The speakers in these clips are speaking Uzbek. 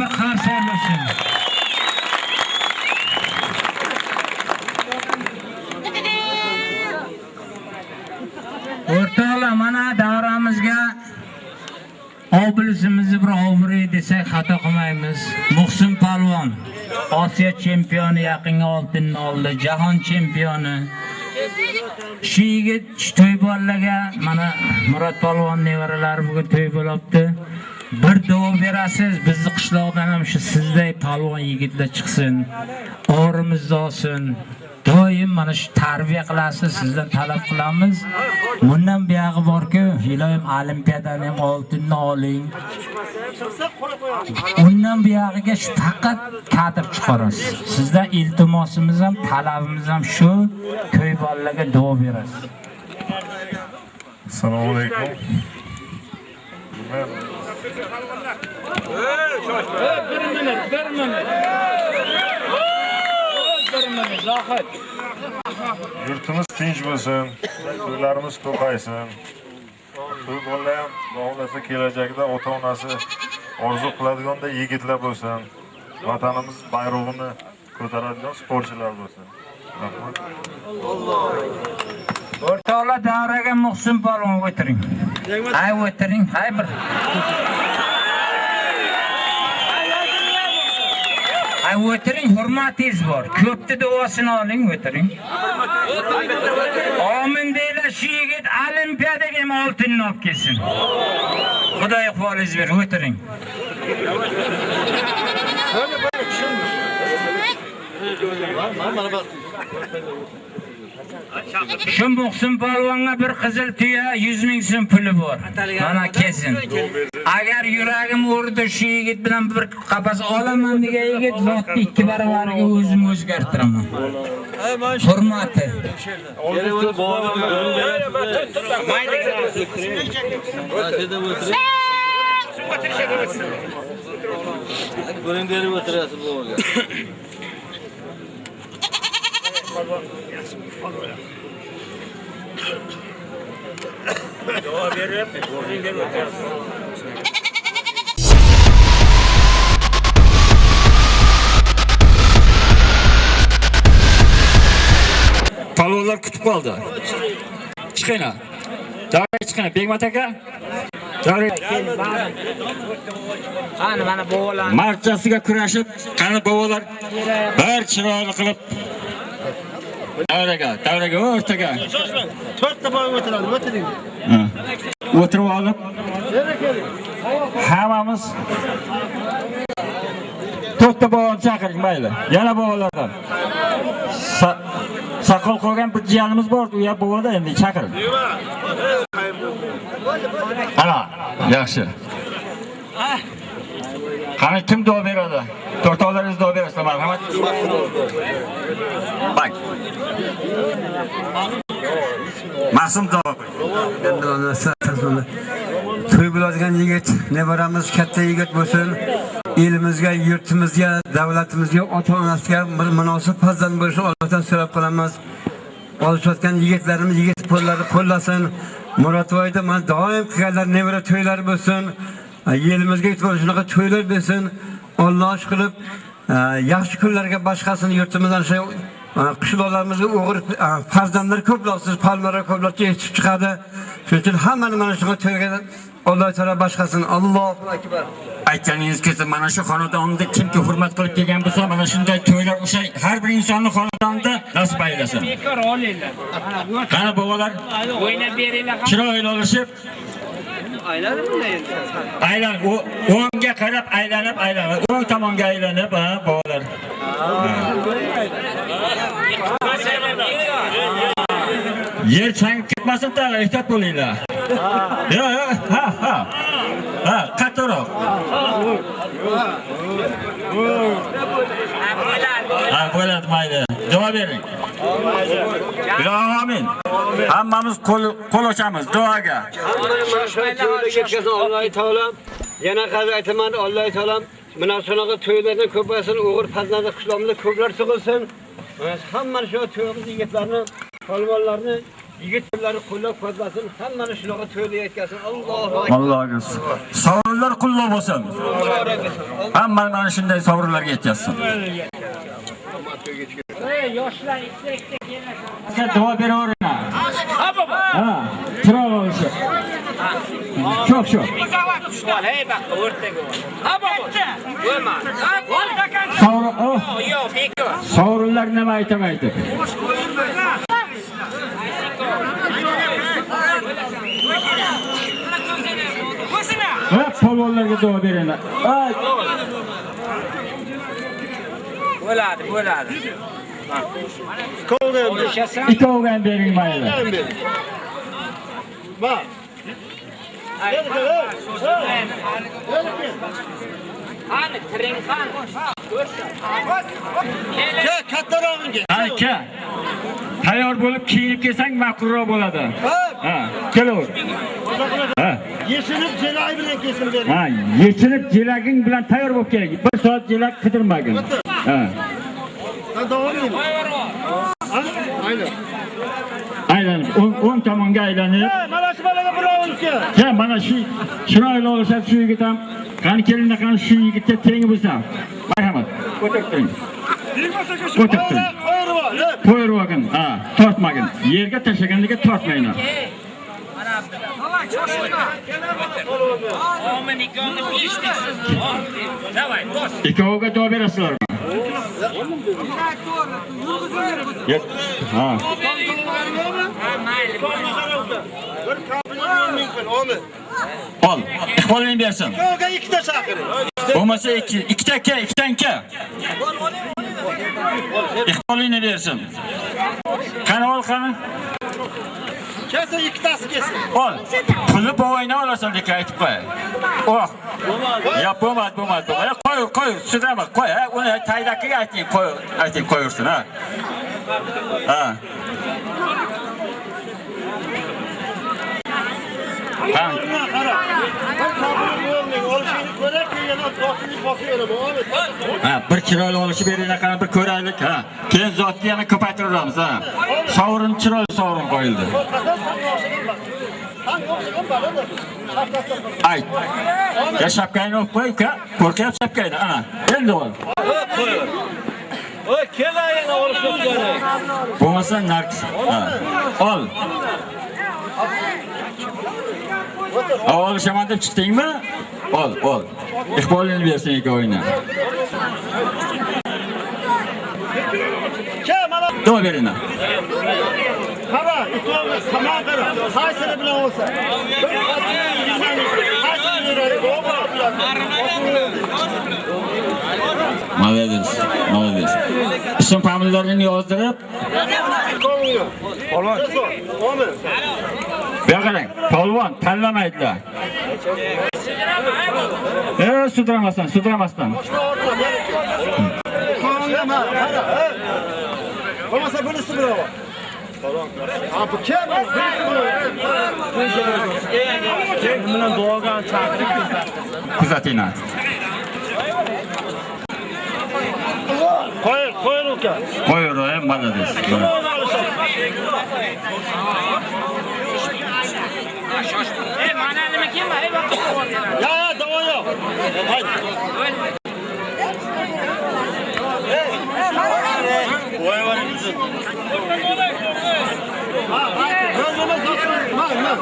bir qarshi olsin. O'rtoqlar, mana davramizga Obilsimizni bir ovri desak xato qilmaymiz. Muhsin Palvon Osiyo chempioni yaqinga oltinni oldi, jahon chempioni. Shu yigit to'y bolalarga mana Murod Palvon nevaralari bugun to'y bo'libdi. Bir duo berasiz, bizni qishloqdan ham shu sizday palvon yigitlar chiqsin. O'rimizni olsin. Doim mana shu tarbiya qilasiz, sizdan talab qilamiz. Bundan buyog'i borku, iloyim olimpiadan ham oltinni oling. Undan buyog'iga shu faqat kadr chiqarasiz. Sizdan iltimosimiz ham, talabimiz ham shu, ko'y bolalarga duo berasiz. Assalomu alaykum. Bir minut, bir minut. Bir minut, Zohid. yurtimiz tinch bo'lsin, to'ylarimiz ko'paysin. To'y bolalar ham xohlasa kelajakda ota-onasi orzu qiladiganday yigitlar bo'lsin. Vatanimiz bayrog'ini ko'taradigan sportchilar bo'lsin. Rahmat. O'rtoqlar davraga Muhsin Palvon o'tiring. Hay o'tiring, hay bir. Hay o'tiring, hurmatingiz bor. Ko'pni duosini oling, o'tiring. Amin deylar, shu yigit olimpiadaga ham oltinni olib kelsin. Xudo iqbolingiz ber, o'tiring. Kim bo'lsin polvonga bir qizil tuya 100 ming so'm puli bor. Mana kesin. Agar yuragim urdi shu yigit bilan bir qapas olaman degan yigit vaqtni ikki baravariga o'zim o'zgartiraman. Hurmati. Buning berib o'tirasiz bu o'rga. Palvonlar kutib qoldi. Chiqinglar. Davra chiqinglar. Begmat aka. Davra Qani mana bovalar. marchasiga kurashib, qani bobolar bir chiroyli qilib davraga, davraga o'rtaga. To'rtta boy o'tiradi, o'tiring. O'tirib olib hammamiz to'rtta boboni chaqiring mayli. Yana bobolardan. Sa- Saqol qolgan bir jiyanimiz bor, u ham boboda endi chaqiring. Ana, yaxshi. Qani kim duo beradi? To'rtovlaringiz duo berasizlar, marhamat. Bak. Qo'y. to'y bo'ladigan yigit nevaramiz katta yigit bo'lsin elimizga yurtimizga davlatimizga ota onasiga bir munosib farzand bo'lishini allohdan so'rab qolamiz olishayotgan yigitlarimiz yigit qo'llari qo'llasin murodvoyda mana doim qilganlar nevara to'ylari bo'lsin yelimizga shunaqa to'ylar bersin olloh qilib yaxshi kunlarga boshqasini yurtimizdan shu qishloqlarimizga o'g'ir farzandlar ko'plab siz palmalar ko'plab yetishib chiqadi. Shuning uchun hammani mana shunga to'yga alloh taolo boshqasini. Allohu akbar. Aytganingiz kelsa mana shu xonadonda kimki hurmat qilib kelgan bo'lsa mana shunday to'ylar o'sha har bir insonni xonadonida nasib aylasin. Bekor olinglar. qani bobolar? O'ynab beringlar. chiroyli olishib aylan o- o'ngga qarab aylanib aylanib o'ng tomonga aylanib ha bobolar yer changib ketmasin tag'in ehtiyot bo'linglar. Yo yo ha ha ha qattiqroq ha bo'ladi mayli. Duo bering. Ilohim amin. Hammamiz qo'l qo'l ochamiz duoga. Alloh taolam yana qazi aytaman alloh taolam mana shunaqa to'ylardan ko'paysin o'g'il farzandli qishloqimizda ko'plar tug'ilsin. Mana hammani shu to'yimiz yigitlarni polvonlarni Yigitlarni qo'llab-quvvatlasin, hammani shunaqa to'yda yetkazsin. Allohu Allohga sovrinlar qullab bo'lsin. Hammani mana shunday sovrinlarga yetkazsin. Yoshlar ikkita-ikkita. Sizga duo beraveringlar. Ha, chiroq olishi. Çok çok. Hey bak o'rtaga. Ha bobo. Bo'lma. Sovrin, oh, Yo'q, nima aytamaydi? Va polvonlarga duo beringlar. Ay, Bo'ladi, bo'ladi. Ikkoviga ham bering mayli. Bak. Qani, tiring qani? Ke kattarog'in ke. Aka. Tayyor bo'lib kiyinib kelsang ma'qulroq bo'ladi. Ha, kelaver. Ha. Yeshinib jelay bilan kesin ber. Ha, yechinib jelaging bilan tayyor bo'lib keling. Bir soat jelak qidirmagin. Ha. Ha davom eding. Ha? Aynen. Aylanib, o'ng o'ng tomonga aylanib, Ha, mana shu bolaga uka. Ya mana shu chiroyli olishab shu yigit ham qani kelinda qani shu yigitga teng bo'lsam. Marhamat. Ko'tarib turing. Ko'tarib turing. Ha. Qo'yib olgin. Ha, tortmagin. Yerga tashlagandiga tortmayman. Omin ikkovni beshdik. Davay, bos. Ikkoviga duo berasizlarmi? Ha. Ol. Iqbolini bersin. Yo'ga ikkita chaqiring. Bo'lmasa ikki, ikkita aka, ikkitan aka. Iqbolini bersin. Qani ol qani? Kelsa ikkitasi kelsin. Ol. Pulni bovoyna olasan deka aytib qo'y. Oh. Ya bo'lmadi, bo'lmadi. bo'lmadi. Qo'y, qo'y, sudrama, qo'y. ha. Uni taydakiga ayting, qo'y, ayting qo'yursin, ha. Ha. Ha, bir chiroyli olishib beringlar, qani bir ko'raylik, ha. Keyin zotni yana ko'paytiramiz, ha. Sovrin chiroyli sovrin qo'yildi. Ayt. Ya shapkangni olib qo'y, uka. Qo'rqyapti shapkangni, ana. Endi ol. Oy, kelaying olishib qo'ying. Bo'lmasa narx. Ha. Ol. Ha, olishaman deb chiqdingmi? Ol, ol. Iqbolini bersin ikkovingni. Ke mana Duo beringlar. qara, ikkovimiz tamom qara. Qaysini bilan olsa. Молодец, молодец. Ism familiyalarini yozdirib, Polvon. Omi. Bu yoqqa qarang. Polvon tanlamaydilar. E, sudramasdan, sudramasdan. Bo'lmasa bunisi bravo. Ha, bu kim? bilan duoga chaqirib Kuzatinglar. Qo'y, qo'y uka. Ey, mana nima kelma, ey bak. Ya, ya, davo yo'q. Haydi. Qo'y var bizni. Ha, ha, ben nima zotim? Ha, ha.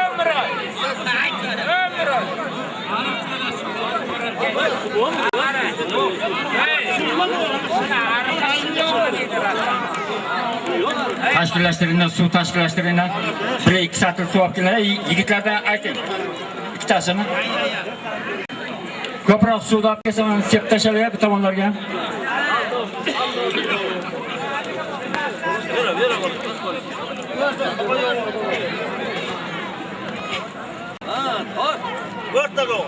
Ömrü. Ömrü. Tashkillashtiringlar, suv tashkillashtiringlar. Bir ikki satr suv olib kelinglar. Yigitlardan ayting. Ikkitasini. Ko'proq suvni olib kelsa, mana sepib tashlayapti bu tomonlarga. O'rtaga ol.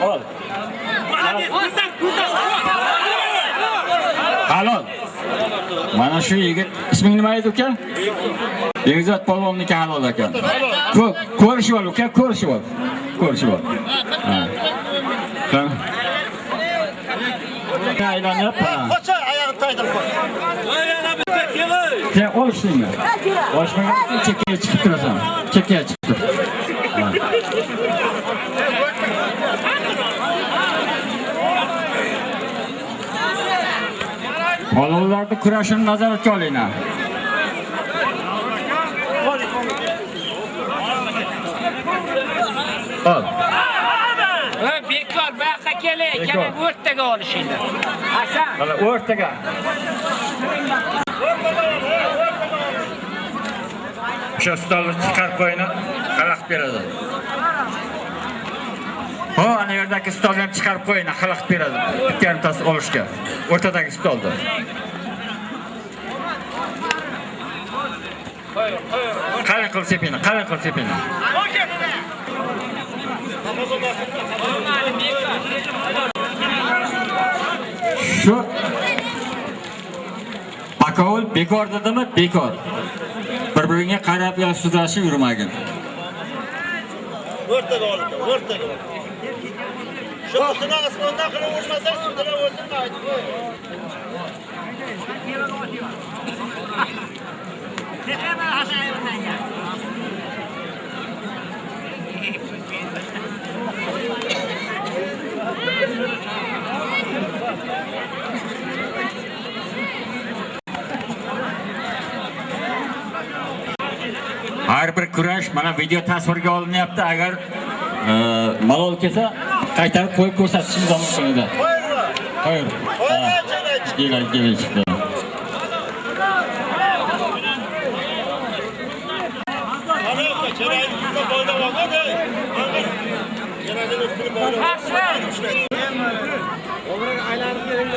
Ol. Ol. Halol. Mana shu yigit isming nima edi uka? Begzod polvonniki halol ekan. Ko- Ko'rishib ol uka, ko'rishib ol. Ko'rishib ol. Aylanib, ha. Qocha oyog'ini qaytarib qo'y. Sen olishdingmi? Olishmagan chekkaga chiqib turasan. Chekkaga chiqib tur. Ha. Bolalarni kurashini nazoratga olinglar. Ol. Ha, bekor bu yoqqa kelay, kerak o'rtaga olishinglar. Hasan, Mana o'rtaga. O'sha stolni chiqarib qo'yinglar, xalaqit beradi. Ho, ana yerdagi stolni ham chiqarib qo'ying, xalaqit beradi. Bitta yarimtasi olishga. O'rtadagi stolda. Qalin qil sepini, qalin qil sepini. Shu Bakovul bekor dedimi? Bekor. Bir-biringa qarab yo sudrashib yurmagin. O'rtaga olib, o'rtaga. Shu otini osmondan qilib urmasang, sudira o'ldirmaydi. Har bir kurash mana video tasvirga olinyapti. Agar malol kelsa, qaytarib qo'yib ko'rsatishimiz mumkin edi. Qo'yinglar. Qo'ying. Qo'yinglar, Kelay, kelay chiqdi.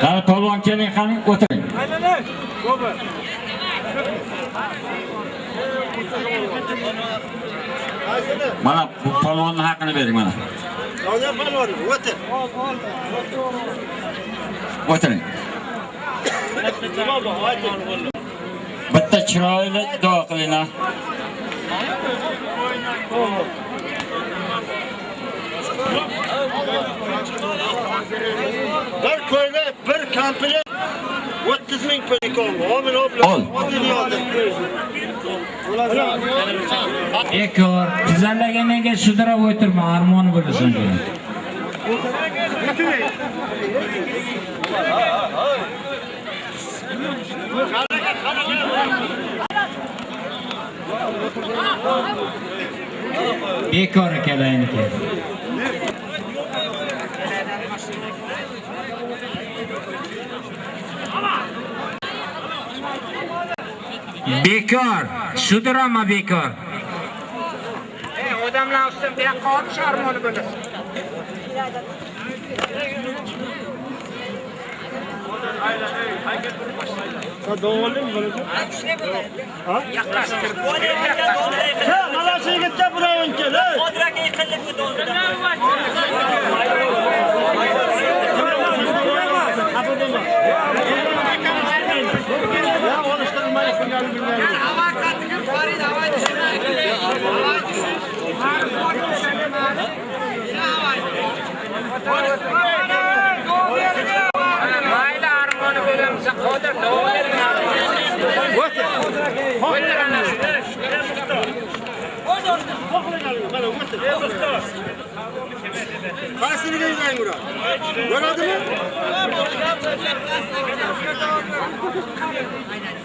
Qani polvon keling, qani o'tiring. Qaysini? Mana bu polvonning haqini bering mana. Doniyor palvon, o'tir. O'tiring. Bitta chiroyli duo qilinglar. Bir ko'ylak, bir komplet 30 ming pul oldi. Omin Ol. Bekor, tizalaganga sudrab o'tirma, armoni bo'lasan. Bekor akalarniki. Bekor, sudrama bekor. ey, odamlar ustidan bu yoqqa olish armoni bo'lasan. Ha, mana shu yigitga birovin kel, ey. Ya olishtirmayapsın galiba bilmayapsın. Mayli armoni bo'lamsa, qodir davom O'tir ana shu. Qaysini deyman Murat? Bo'ladimi?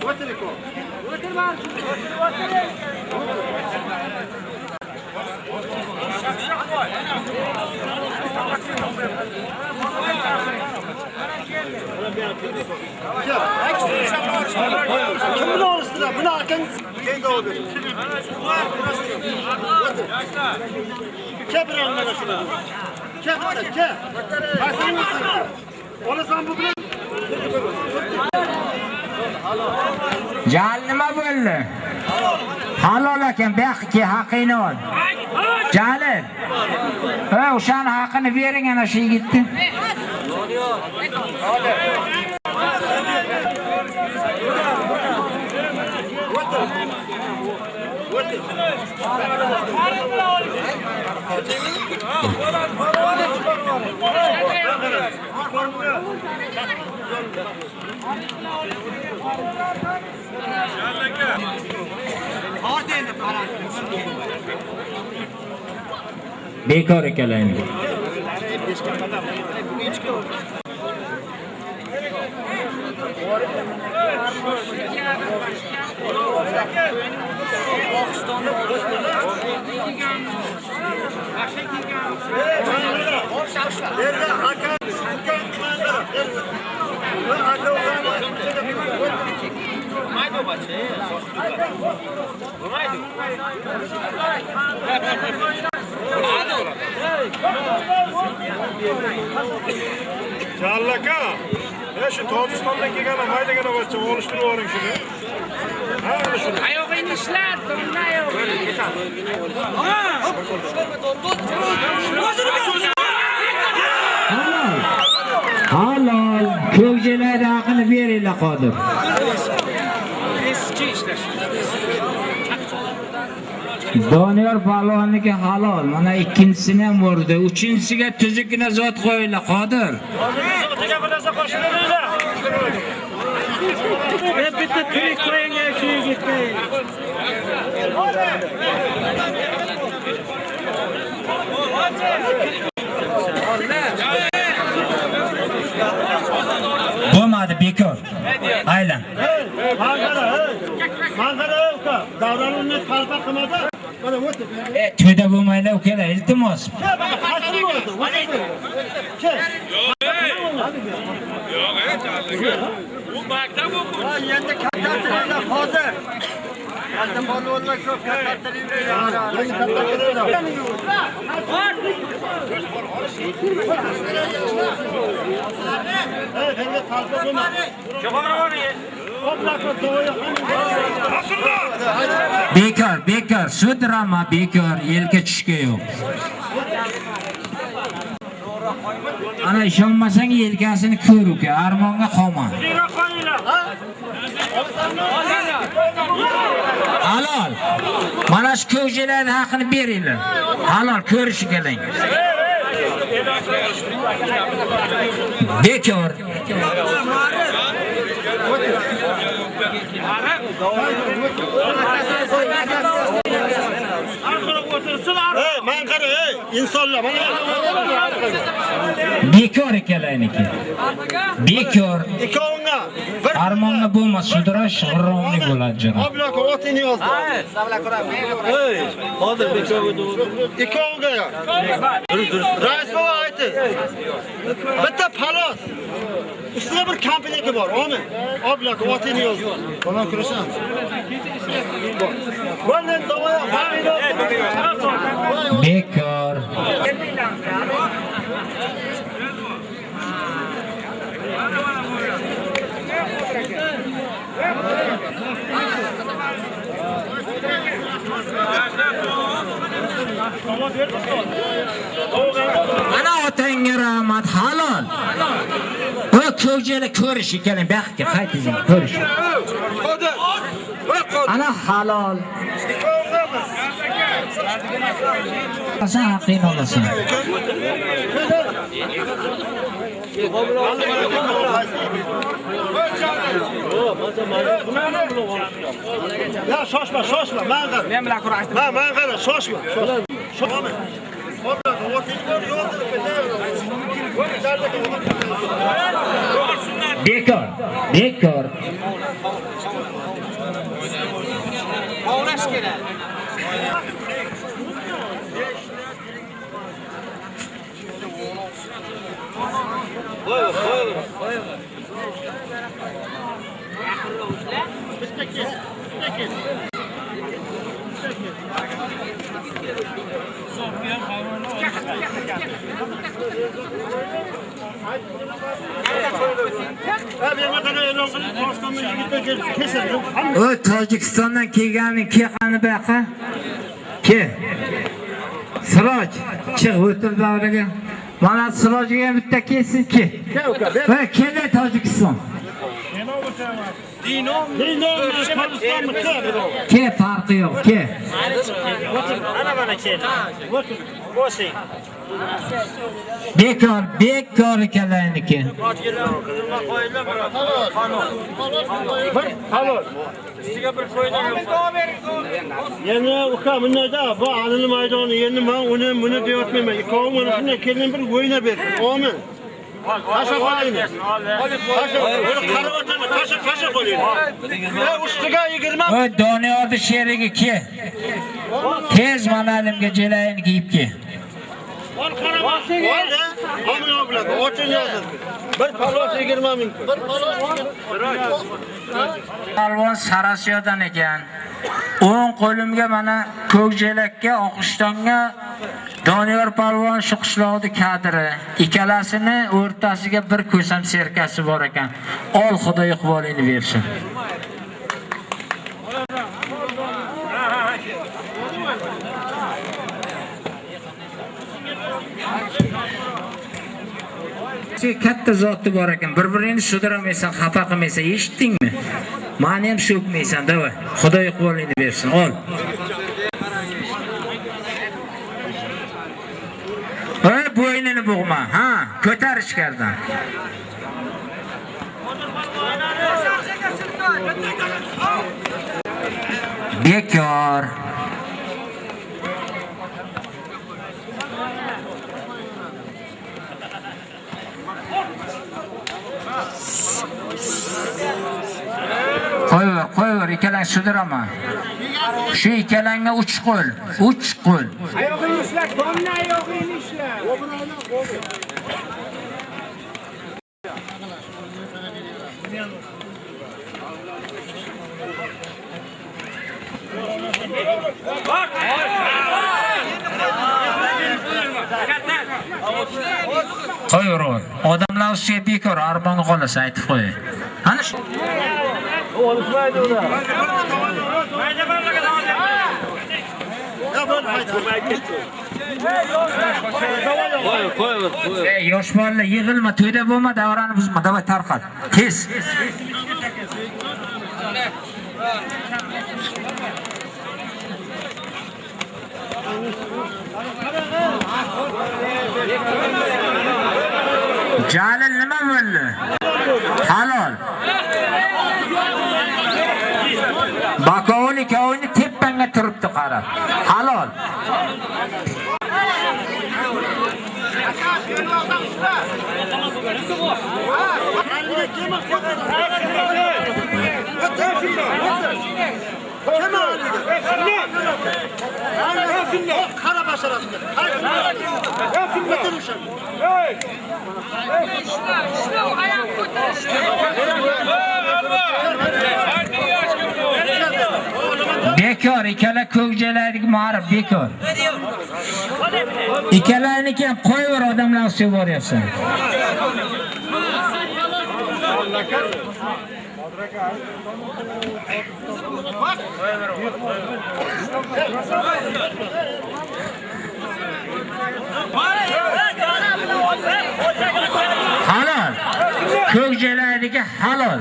O'tiring ko. Kimni olishdilar? Buni akang keyinga oldi. Ke bir mana shuni. Ke mana ke. Qaysini? Olasan bu bilan Jal nima bo'ldi? Halol ekan, bu yoqqa haqingni ol. Jalil. Ha, o'shani haqini bering ana shu yigitni. Bekor ikkalanglar. Yerga aka, aka manzara. Va aka Ya shu Tojikistondan kelgan maydagina bachcha olishtirib yuboring shuni. Ha, mana shuni. Oyog'ingni ishlat, turna oyog'ingni. Halol. Ko'kjilar haqini beringlar qodir. Eski ishlash. Doniyor palvonniki halol. Mana ikkinchisini ham urdi. Uchinchisiga tuzukkina zot qo'yinglar qodir. Bitta tirik shu yigitga. Bo'lmadi, bekor. Aylan. Manzara. Davron uni qalpa qilmadi. Mana o'tib. E, to'yda bo'lmaylar ukalar, iltimos. Bu maktab o'quvchisi. Ha, endi kattatiringlar hozir. Katta polvonlar ko'p kattatiringlar. Hey, endi qalpa bo'lma. Jo'xori Bekor, bekor. Shu drama bekor, yelka tushga yo'q. Ana ishonmasang yelkasini ko'r uka, armonga qolma. Halol. Mana shu ko'kjilarni haqini beringlar. Halol ko'rishi keling. Bekor. Men qara, hey, insonlar, mana Bekor ikkalaniki. Bekor. ikkovingga bir Armonga bo'lmas, sudrash g'irromlik bo'ladi janob. oblako otini yozdi. Hey, hozir ikkoviga yo. Rais bova aytdi. Bitta palos. Sizda bir kompleksi bor, omi. Oblako otini yozdi. bilan kurashamiz. Bekor. Mana otangga rahmat, halol. Ko'jala ko'rish ekan, baxtga qaytinglar, ko'rish. Ana halol. Sen haqqingni olasan. Ya shoshma, shoshma, men qara. Men bilan kurashdim. Ha, men qara, shoshma. Shoshma. Oblako otini bor, yozdi. Bekor. Bekor. Ovlash kerak. Ha, menga qara, e'lon qilib, Toshkentdan yigitlar kelib kesildi. O Tojikistondan kelgani ke qani buyoqqa? Ke. Siroj, chiq o'tir davraga. Mana Sirojga bitta kelsin ke. Va kela Tojikiston. Dino, Tojikistonmi? Ke farqi yo'q, ke. Ana mana keldi. bo'sing Bekor, bekor ikalayniki. Yana uka bundayda bu alini maydoni endi men uni buni deyotmayman. Ikkovi mana shunday kelin bir o'ynab ber. Omin. Tasha qo'ying. Tasha, qarab o'tirma, tasha, tasha qo'ying. Ya ustiga 20 O Doniyorni sherigi ki. Tez manalimga jelayini kiyib yozildi. Bir palos 20 ming. Bir palos Palvon Sarasiyodan ekan. O'ng qo'limga mana ko'kjelakka, Oqishtonga Doniyor palvon shu qishloqni kadri. Ikkalasini o'rtasiga bir ko'sam serkasi bor ekan. Ol Xudo iqbolingni bersin. Shu katta zotni bor ekan. bir birini sudramaysan, xafa qilmaysan, eshitdingmi? Mani ham so'kmaysan, davay. Xudo iqbolingni bersin. Ol. Ey bo'ynini bug'ma, ha, ko'tar ichkaridan. Bekor. Qo'yaver, qo'yaver, ikkalang sudiraman. Shu ikkalangga uch qo'l, uch qo'l. Oyog'ingni ishla, domna oyog'ingni ishla. Qo'yaver. Odamlar ustiga bekor armonga qolasa aytib qo'y. Ana shu Ey, yosh bolalar yig'ilma, to'yda bo'lma, davrani buzma, давай tarqat. Tez. Jalil nima bo'ldi? Halol. Bakovul ikkovini tepangga turibdi qarab. Halol. Kara başarasın. Bekor, ikkala ko'kjalarga ma'rif bekor. Ikkalarniki ham qo'yaver odamlar ustiga boryapsan. Halol. Ko'kjalarniki halol.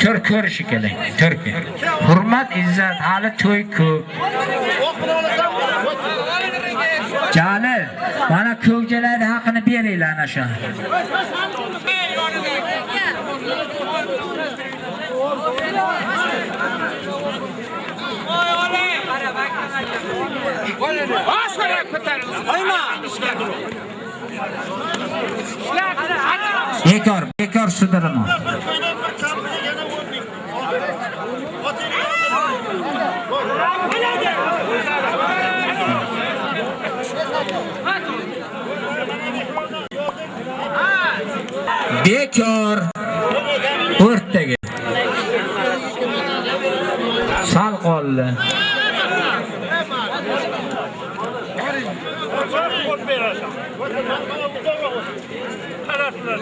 Tur ko'rishi kerak. Turki. Hurmat, izzat, hali to'y ko'p. Jalil, mana ko'kjalarning haqini beringlar ana shu. Boshqara ko'taring. Qo'yma. Bekor, bekor sudirma. Bekor. O'rtaga. Sal qoldi. Qaramadan boshqa qarang. U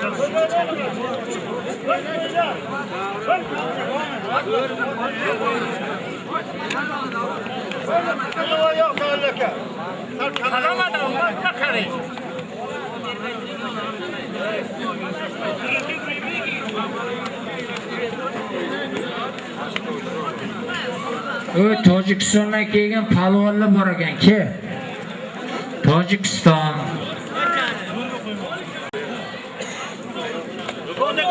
Tojikistondan kelgan palvonlar bor ekan, ke. Tojikiston,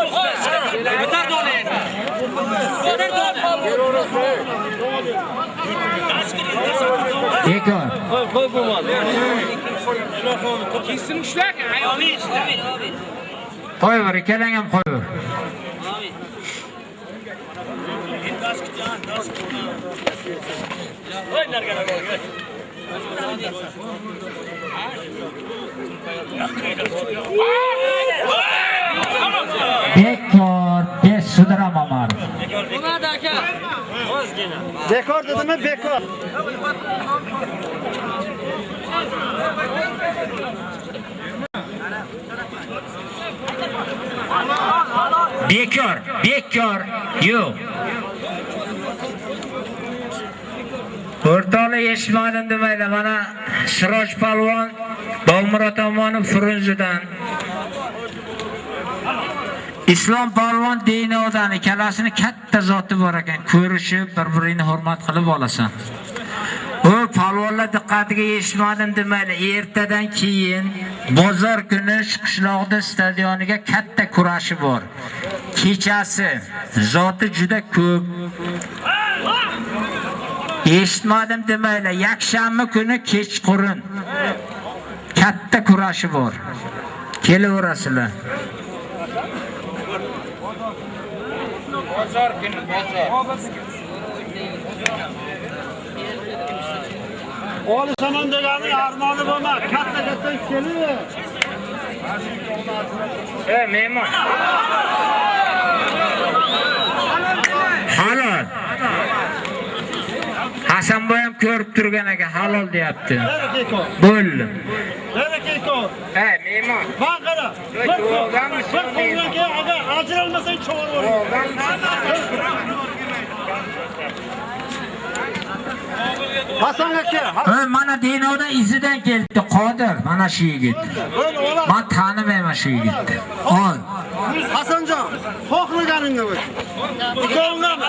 Bitar dona endi. Bitar dona. Bekor. Qo'yaver, ikkalang ham qo'yaver. Voy nargalar bo'lgan. Bekor, besh sudrama Omar. Bekor dedimi? Bekor. Bekor, bekor. Yo'q. O'rtoqlar eshitmadim demaydi. Mana Siroj palvon Bolmurod Omonov Frunzidan Islom palvon odani kalasini katta zoti bor ekan. Ko'rishib, bir-birini hurmat qilib olasan. O palvonlar diqqatiga yetishmadim demayli. Ertadan keyin bozor kuni qishloqda stadioniga katta kurashi bor. Kechasi zoti juda ko'p. Eshitmadim demayli. Yakshanba kuni kechqurun katta kurashi bor. Kelaverasizlar. Bozor kuni, bozor. Olishaman degani armoni bo'lma. Katta katta kelin. E, mehmon. Halol. Hasanboy ham ko'rib turgan ekan, halol deyapti. Bo'ldi. Nere Bekor? E, mehmon. Bak qara. Bir qo'ldan keyin agar ajralmasang chog'ir Hasan aka, E, mana Dinoda izidan keldi Qodir, mana shu yigit. Böyle ola. Men tanimayman shu yigitni. Ol. Hasanjon, xohlaganingni bo'l. Ikkovingdan.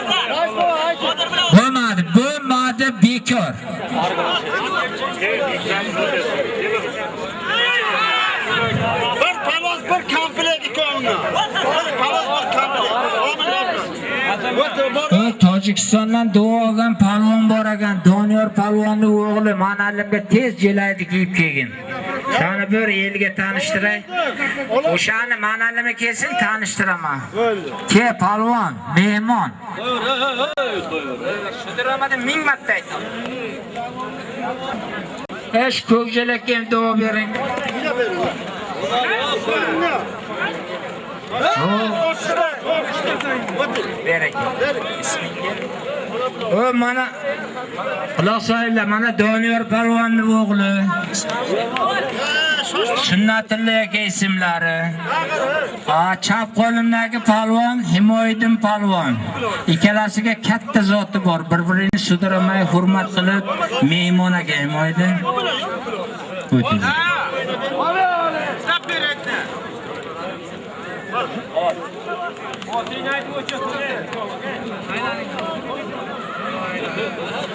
Bo'lmadi, bo'lmadi, bekor. Bir palos, bir komplekt ikkovingdan. Bir palos, bir komplekt. Amin. O'tir bor. U Tojikistondan duo olgan palvon bor ekan, Doniyor palvonning o'g'li manalimga tez jelaydi kiyib kelgin. Shani bir elga tanishtiray. O'shani manalimi kelsin tanishtiraman. Ke palvon, mehmon. Sudramadan ming marta aytdim. Esh ko'kjalakka ham duo bering. Berek. O mana quloq solinglar, mana Doniyor palvonning o'g'li. Sunnatilla aka ismlari. A chap qo'limdagi palvon Himoyiddin palvon. Ikkalasiga katta zoti bor. Bir-birini sudiramay hurmat qilib mehmon aka Himoyiddin. O'ting.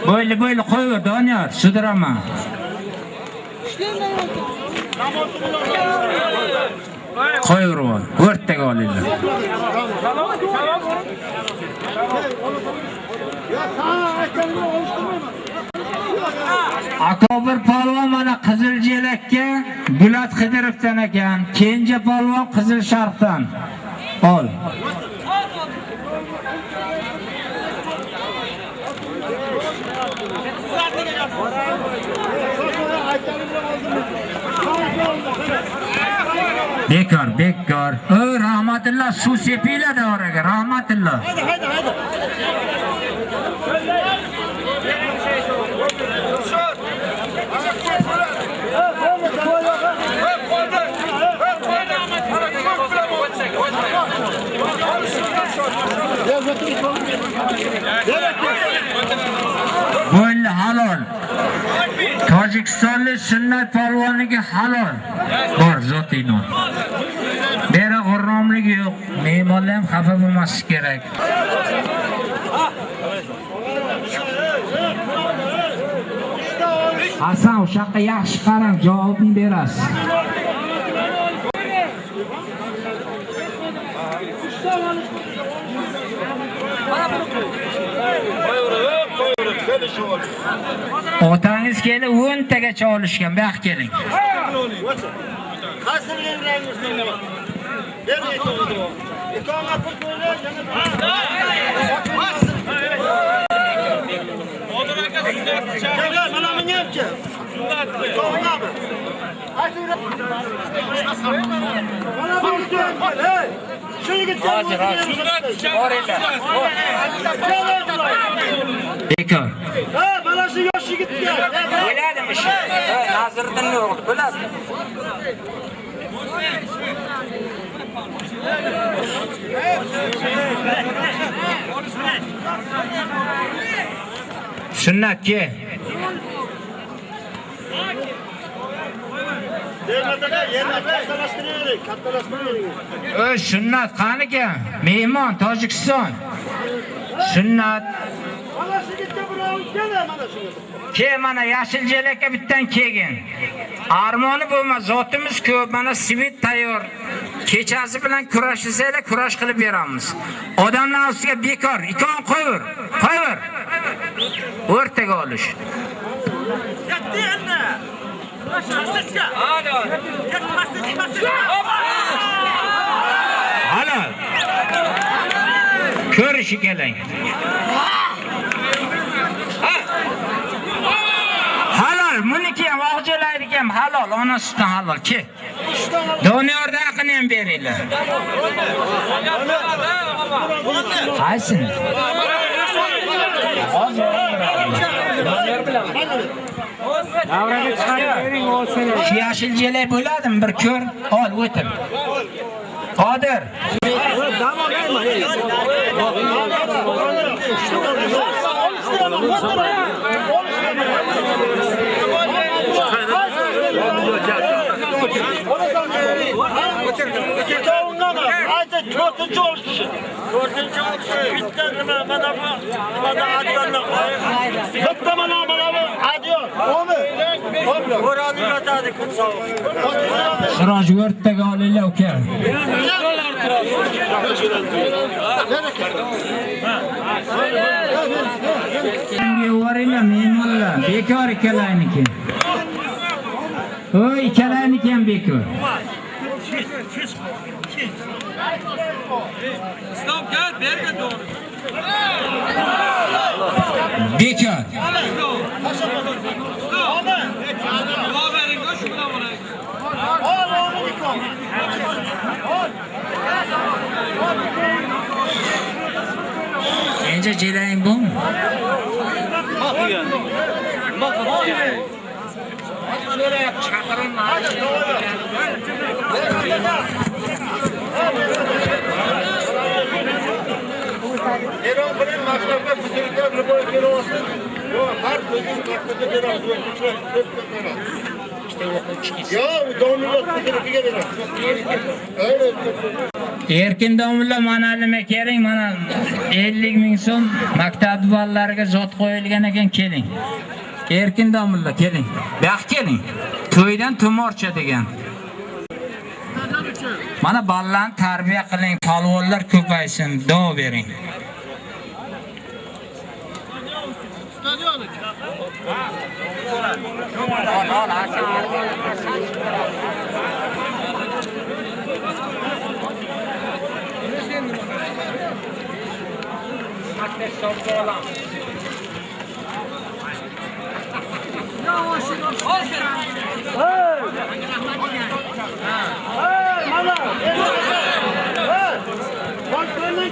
Bo'yli bo'yli qo'yaver Doniyor, sudiraman. Qo'yaver, o'rtaga olinglar. Akobir polvon mana Qizil Jelakka Bulat Xidirovdan ekan. Kenja polvon Qizil Sharqdan. Ol. Bekor, bekor. O rahmatulloh suv sepinglar davraga, rahmatulloh. Haydi, haydi, haydi halol. O'zbekistonlik sunnat polvoniga halol. Bor zotiy non. beri g'urromlik yo'q. Mehmonlar ham xafa bo'lmasligi kerak. Hasan o'sha yoqqa yaxshi qarang, javobni berasiz. Otangiz kelib 10 tagacha olishgan. Bu yoqqa keling. Qaysiga yuragingizda bor? Ber ikkovini. Ikona pul qo'ylar, yana Gel mana menga. bunga yapchi. Ikkovini. Mana bu gel, yigitga hozir Bekor. Ha, mana shu yosh yigitga. Bo'ladimi shu? Naziriddin o'g'li bo'ladimi? Sunnatga. Yerlarda, yerlarda kattalashtiraylik, kattalashtiraylik. Sunnat qaniga? Mehmon Tojikiston. Sunnat Mana shu yigitga birov keldi, mana shu. Ke mana yashil jelakka bittan kelgin. Armoni bo'lma, zotimiz ko'p. Mana svit tayyor. Kechasi bilan kurashsanglar, kurash qilib beramiz. Odamlar ustiga bekor, ikon qo'yur, qo'yur. O'rtaga olish. Halol. Ko'rishi keling. Halol, buniki ham og'jalarniki ham halol, ona sutidan halol. Ke. Doniyorda haqini ham beringlar. Qaysini? Davraga chiqarib bering olsin. Shu yashil jelak bo'ladimi? Bir ko'r, ol, o'tir. Qodir. Ikkovundan to'rtinchi olishi. To'rtinchi olishi. Bitta nima mana bu adyorlar. Bitta mana mana bu adyor. Bo'roni yotadi kun sovuq. Siroj o'rtaga olinglar, uka. Yuboringlar, mehmonlar. Bekor ikkalayniki. O'y, ikkalayniki ham bekor. Bekor. Ol o'mi Geçer. Endi jelang bu. Eron bilan maktabga buzilgan любой kelaversin. Yo, har o'zining maktabga beramiz, o'quvchilar ko'p beramiz. Yo, domlalar bitirishga beramiz. Erkin domla mana nima keling, mana 50 ming so'm maktab bolalarga zot qo'yilgan ekan, keling. Erkin domla keling. Bu yoqqa keling. To'ydan tumorcha degan. Mana ballarni tarbiya qiling, palvonlar ko'paysin, duo bering. Mana. Hey. Boshqonni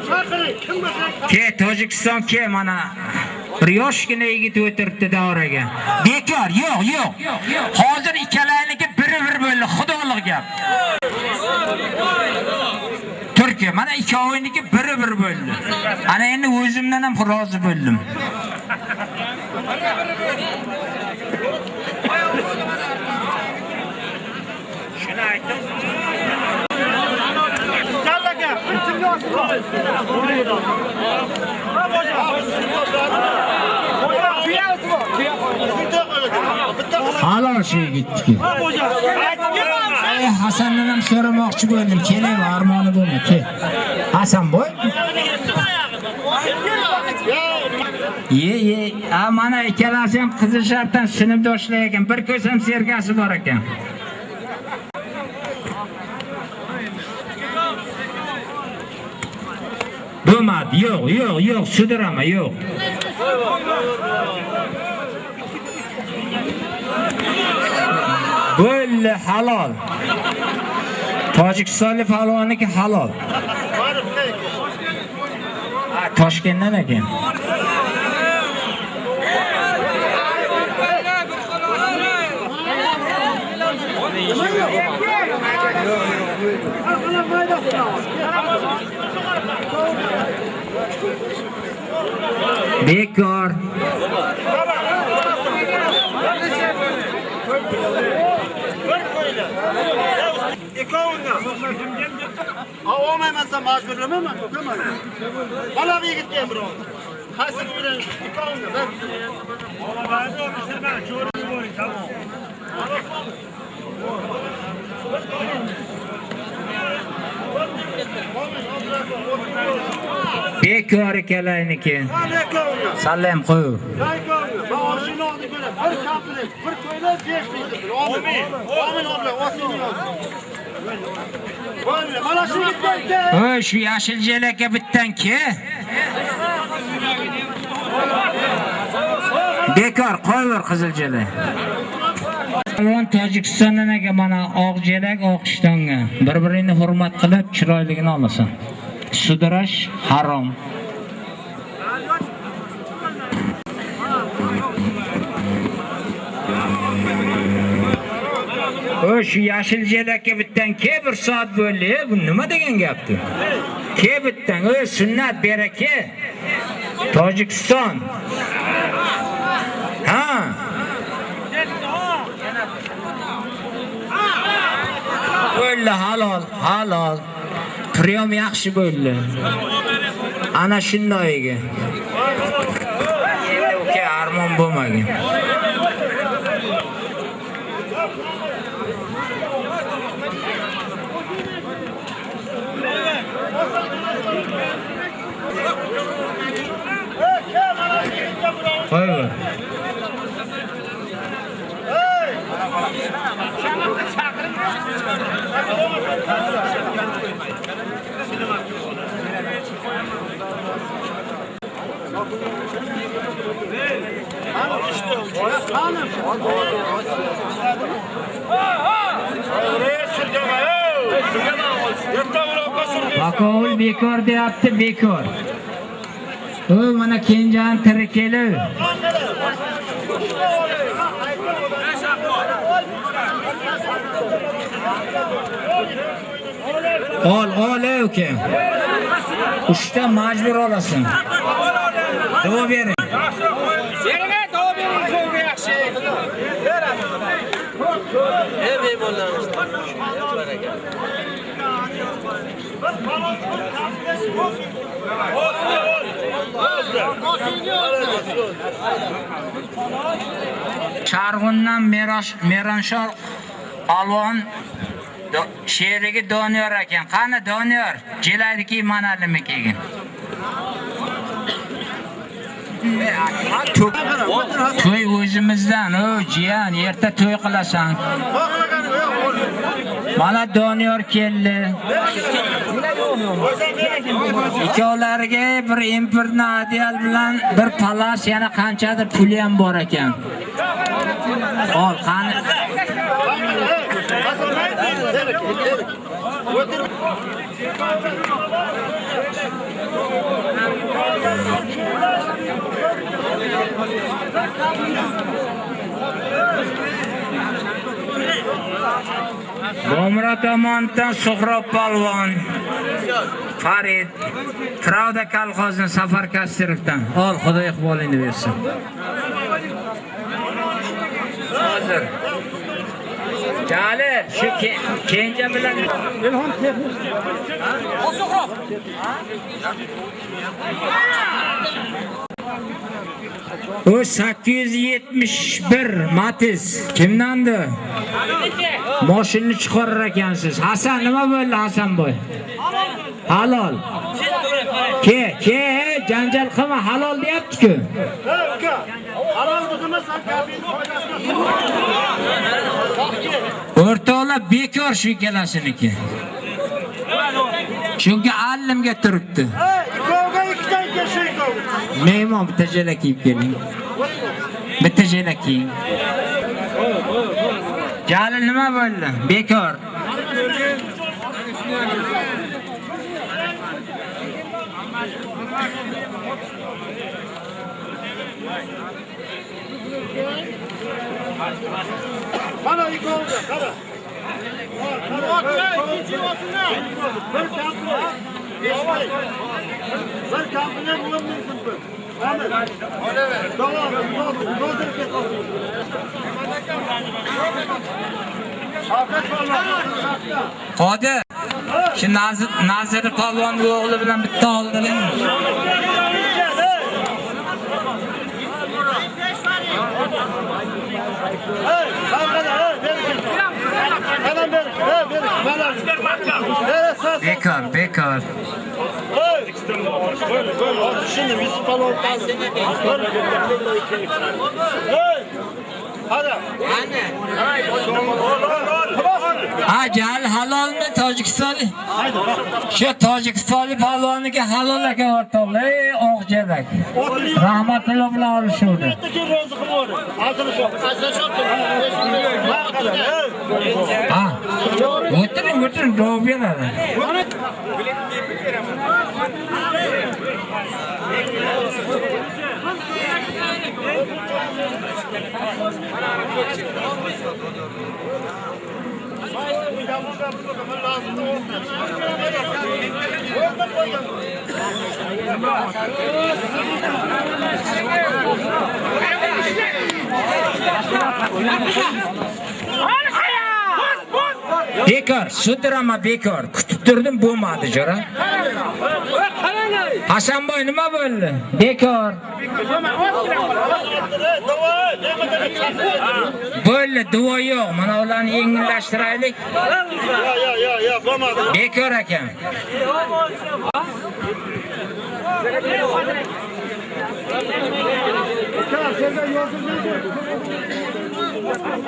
Ke Tojikiston ke mana yoshgina yigit o'tiribdi davraga. Bekor, yo'q, yo'q. Hozir ikkalayniki biri-bir bo'ldi, xudolik gap. Turkiya, mana ikkoviniki biri-bir bo'ldi. Ana endi o'zimdan ham rozi bo'ldim. Shuni aytdim. Kallaga, kimga olsin? Ha, boja. Boja, tuyasi bor. Bitta qo'yadi. Bitta Boja. Ey Hasandan ham so'ramoqchi bo'ldim. Keling, armoni bo'lma, kel. Hasanboy. Ye, ye, a mana ikkalasi ham qizil shartdan sinfdoshlar ekan. Bir ko'sam sergasi bor ekan. Bo'lmadi, yo'q, yo'q, yo'q, sudrama, yo'q. Bo'ldi, halol. Tojikistonlik palvonniki halol. Ha, Toshkentdan ekan. Bekor. Olmayman sen majburlamayman ukaman mana bu yigitga ham birov qaysi bilan ikkovini bir. Bekor ikalayniki. Mana ikkovini Salom qo'y. ikkovini man oldi ko'ra bir komplet bir mana shu Oy, shu yashil jelakka bittan ke. Bekor qo'yver qizil jelak. Palvon Tojikistondan aka mana oqjelak oqishtonga. Bir-biringni hurmat qilib chiroyligini olasan. sudrash harom. O shu yashil jelakka bittan ke bir soat bo'ldi. Bu nima degan gapdi? Ke bittan, o sunnat beraka. Tojikiston. Ha. Bo'ldi halol, halol. Priyom yaxshi bo'ldi. Ana shundoyiga. Endi uka armon bo'lmagan. Qo'yver. Bakovul bekor deyapti, bekor. O mana Kenjan tiri kelib. Ol, ol ey uka. Uchta majbur olasan. Duo bering. Charg'undan Merosh Meronshor Alvon sherigi Doniyor ekan. Qani Doniyor? Jelaydiki manalimi kelgin. To'y o'zimizdan, o jiyan, erta to'y qilasan. Mana Doniyor keldi. Ikkovlariga bir impirni adial bilan bir palas yana qanchadir puli ham bor ekan. Ol, qani. Bomra tomonidan Suhrob polvon Farid Pravda kolxozining Safar Kastirovdan. Ol, Xudo iqbolingni bersin. Hozir. Jalil, shu ke- kenja bilan O 871 Matiz kimdandi? Mashinani chiqarar ekansiz. Hasan nima bo'ldi Hasanboy? Halol. Ke, ke, janjal qilma, halol deyapti-ku. Halol deganda sen kabin foydasini O'rtoqlar bekor shu ikalasiniki. Chunki allimga turibdi. Hey, ikkovga ikkidan kelsa ikkovga. Mehmon bitta jala kiyib keling. Bitta jala kiying. Jalil nima bo'ldi? Bekor. Qara ikkovga, qara. Bir kampni. Bir kampni bo'lim mumkin bu. Amin. Davom. Qodir. Shu Nazir Nazir polvon o'g'li bilan bitta oldiring. Hey, böyle. Hadi Şimdi Yusuf Palvon kaldı. Hey. Hadi. Ha, Jalil halolmi Tojikistonlik? Shu Tojikistonlik polvoniga halol ekan o'rtoqlar. Ey oqjalak. Rahmatulloh bilan olishuvdi. Bitteki Ha, kadar. Hey. Ha. O'tiring, o'tiring, javob beradi. Hadi Bekor, sudrama bekor. Kutib turdim, bo'lmadi, jo'ra. Hasanboy nima bo'ldi? Bekor. Bo'ldi, duo yo'q. Mana ularni yengillashtiraylik. Yo'q, yo'q, ya ya. Olmadı. Bekor ekan.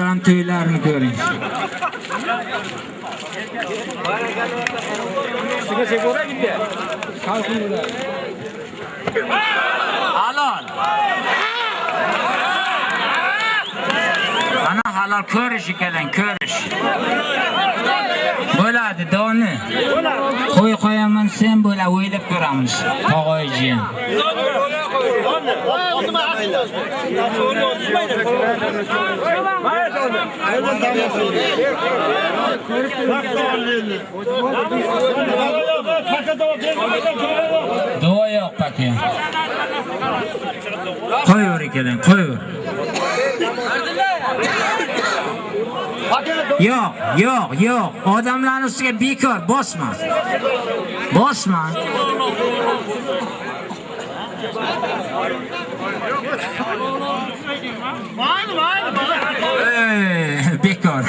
Ram to'ylarini ko'ring. Halol. Ana halol ko'rish ekan, ko'rish. Bo'ladi, doni. Qo'y qo'yaman sen bo'la o'ylab ko'ramiz. Tog'oyjiyan. Duo yo'q paka. Qo'yaver ekan, qo'yaver. Yo'q, yo'q, yo'q. Odamlarning ustiga bekor bosma. Bosma. Ey, bekor.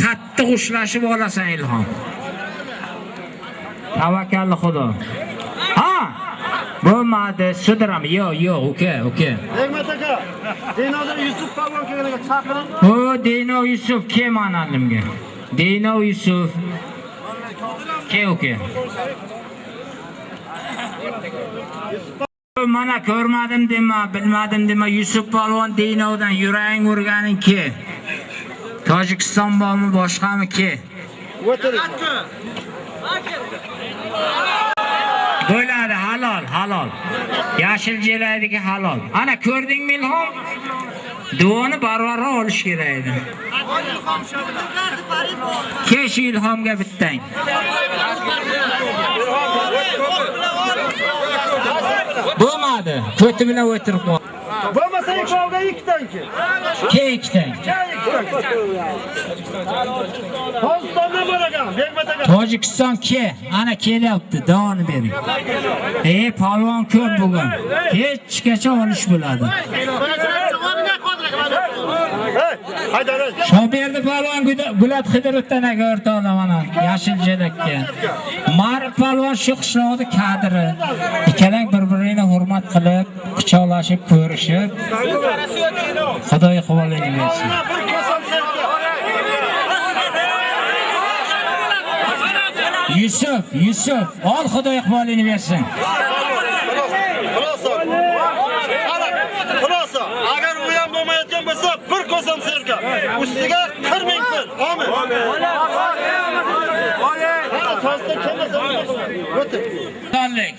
Qattiq ushlashib olasan Ilhom. Tavakkalli Xudo. Bo'lmadi, sudiram. Yo'q, yo'q, uka, uka. Rahmat aka. Dinoda Yusuf Palvon kelganiga chaqiring. O Dino Yusuf kim analimga? Dino Yusuf. Ke uka. Mana ko'rmadim dema, bilmadim dema, Yusuf polvon Dinodan yurang urganing ke. Tojikiston bormi, boshqami ke? O'tiring. Halol. Yashil jelaydiki halol. Ana ko'rdingmi Ilhom? Duoni barvaro olish kerak edi. Kesh Ilhomga bittang. Bo'lmadi. Ko'ti bilan o'tirib qol. Bo'lmasa ikkovga ikkitanki. Ke ikkitang. Tojikistondan bor ekan, Bekmat aka. Tojikiston ke, ana kelyapti, davoni bering. Ey, palvon ko'p bugun. Hechgacha olish bo'ladi. Hey, palvon Gulat Xidirovdan aka o'rtoqlar mana yashil jelakka. Marif palvon shu qishloqning kadri. Ikkalang bir-birini hurmat qilib, quchoqlashib, ko'rishib, Xudoy iqbolini bersin. Yusuf, Yusuf, ol Xudoy iqbolini bersin. Xulosa. Xulosa. Agar u ham bo'lmayotgan bo'lsa, bir kosam serka. Ustiga 40 ming pul. Amin. Tanlik.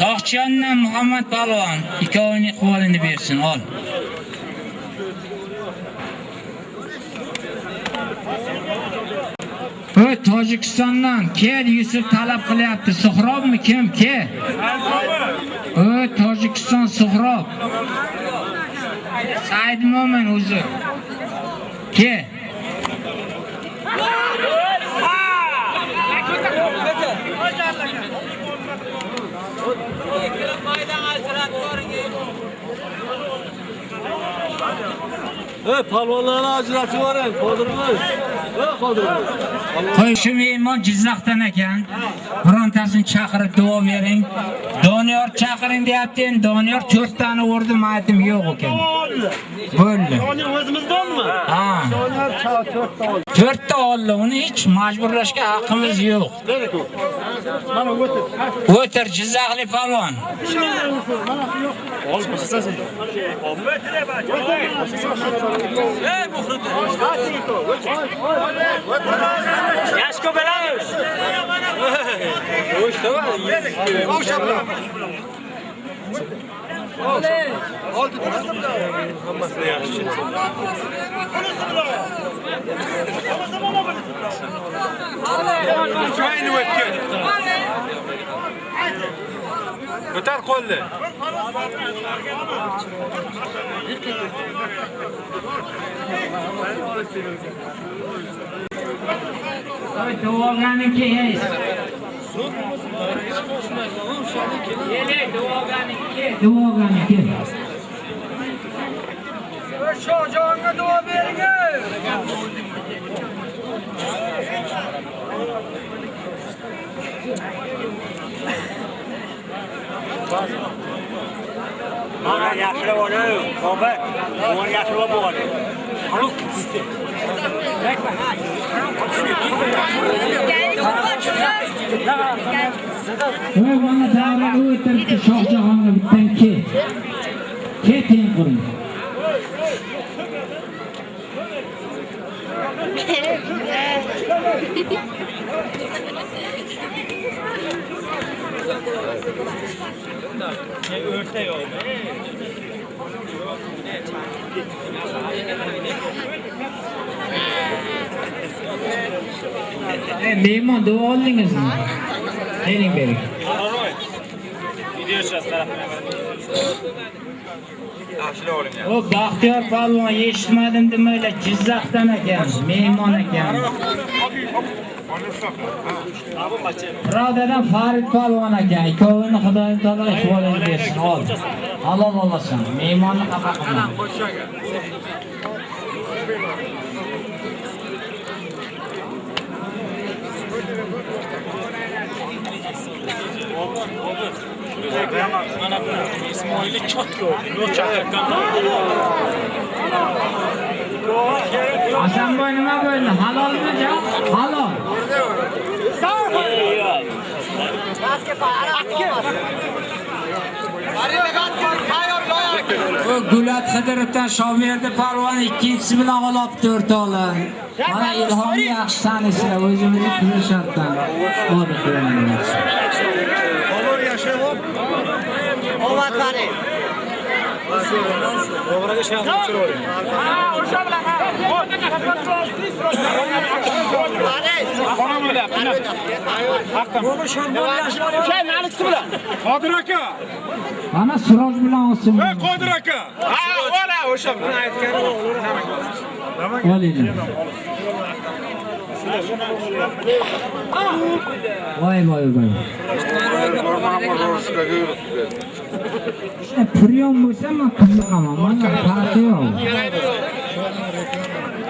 to'ston Muhammad palvon ikkovining qo'lini bersin, ol. Bu Tojikistondan kel Yusuf talab qilyapti. Suhrobmi kim? Ke? O'y Tojikiston Suhrob. Said Mo'min o'zi. Ke? Ey palvonlarni ajratib yuboring, qodirimiz. Ey qodirimiz. Qo'y shu mehmon Jizzaxdan ekan. Birontasini chaqirib duo bering. Doniyor chaqiring deyapti. Endi Doniyor 4 tani urdim, aytdim yo'q ekan. Bo'ldi. Oni o'zimizdanmi? Ha. Doniyor chao 4 ta oldi. 4 ta oldi. Uni hech majburlashga haqqimiz yo'q. Mana o'tir. O'tir Jizzaxli palvon. Yashko o'tgan Ko'tar qo'lni. Duoganiki ey. Yele duoganiki. Duoganiki. Shohjonga duo bering. Mana yaxshilab oling, Robert. Buni yaxshilab oling. Voy mana davraga o'tiribdi Shohjahonga bittan ke. Ke teng quring. Ey mehmon duo oldingizmi? Bering bering. O Baxtiyor palvon eshitmadim demaylar Jizzaxdan ekan, mehmon ekan. Birodadan Farid palvon ekan, ikkovini Xudoyim taolo ihvolini bersin. Ol. Halol olasan, mehmonni xafa qilma. Hasanboy nima bo'ldi? Halolmi javob? Halol. Gulat Xidirovdan Shoberdi palvon ikkinchisi bilan olibdi o'rtoqlar. Mana ilhomni yaxshi tanisizlar o'zimizni Kuzashardan. Olib qo'yamiz. Ovad bering. Ha, o'sha bilan ha. Qodir aka. Mana Siroj bilan olsin. Ey Qodir aka. Ha, ola o'sha buni aytgan. Olaylik. Voy voy voy. Priyon bo'lsa men qiziqaman. Mana farqi yo'q.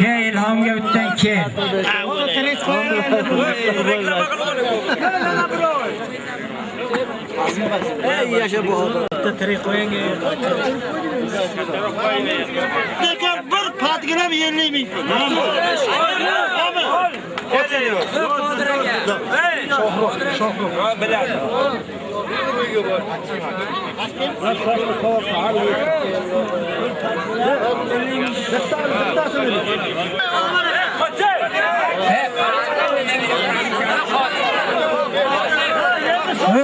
Ke ilhomga o'tdan kel. Lekin bir patgina ham 50 ming. Voy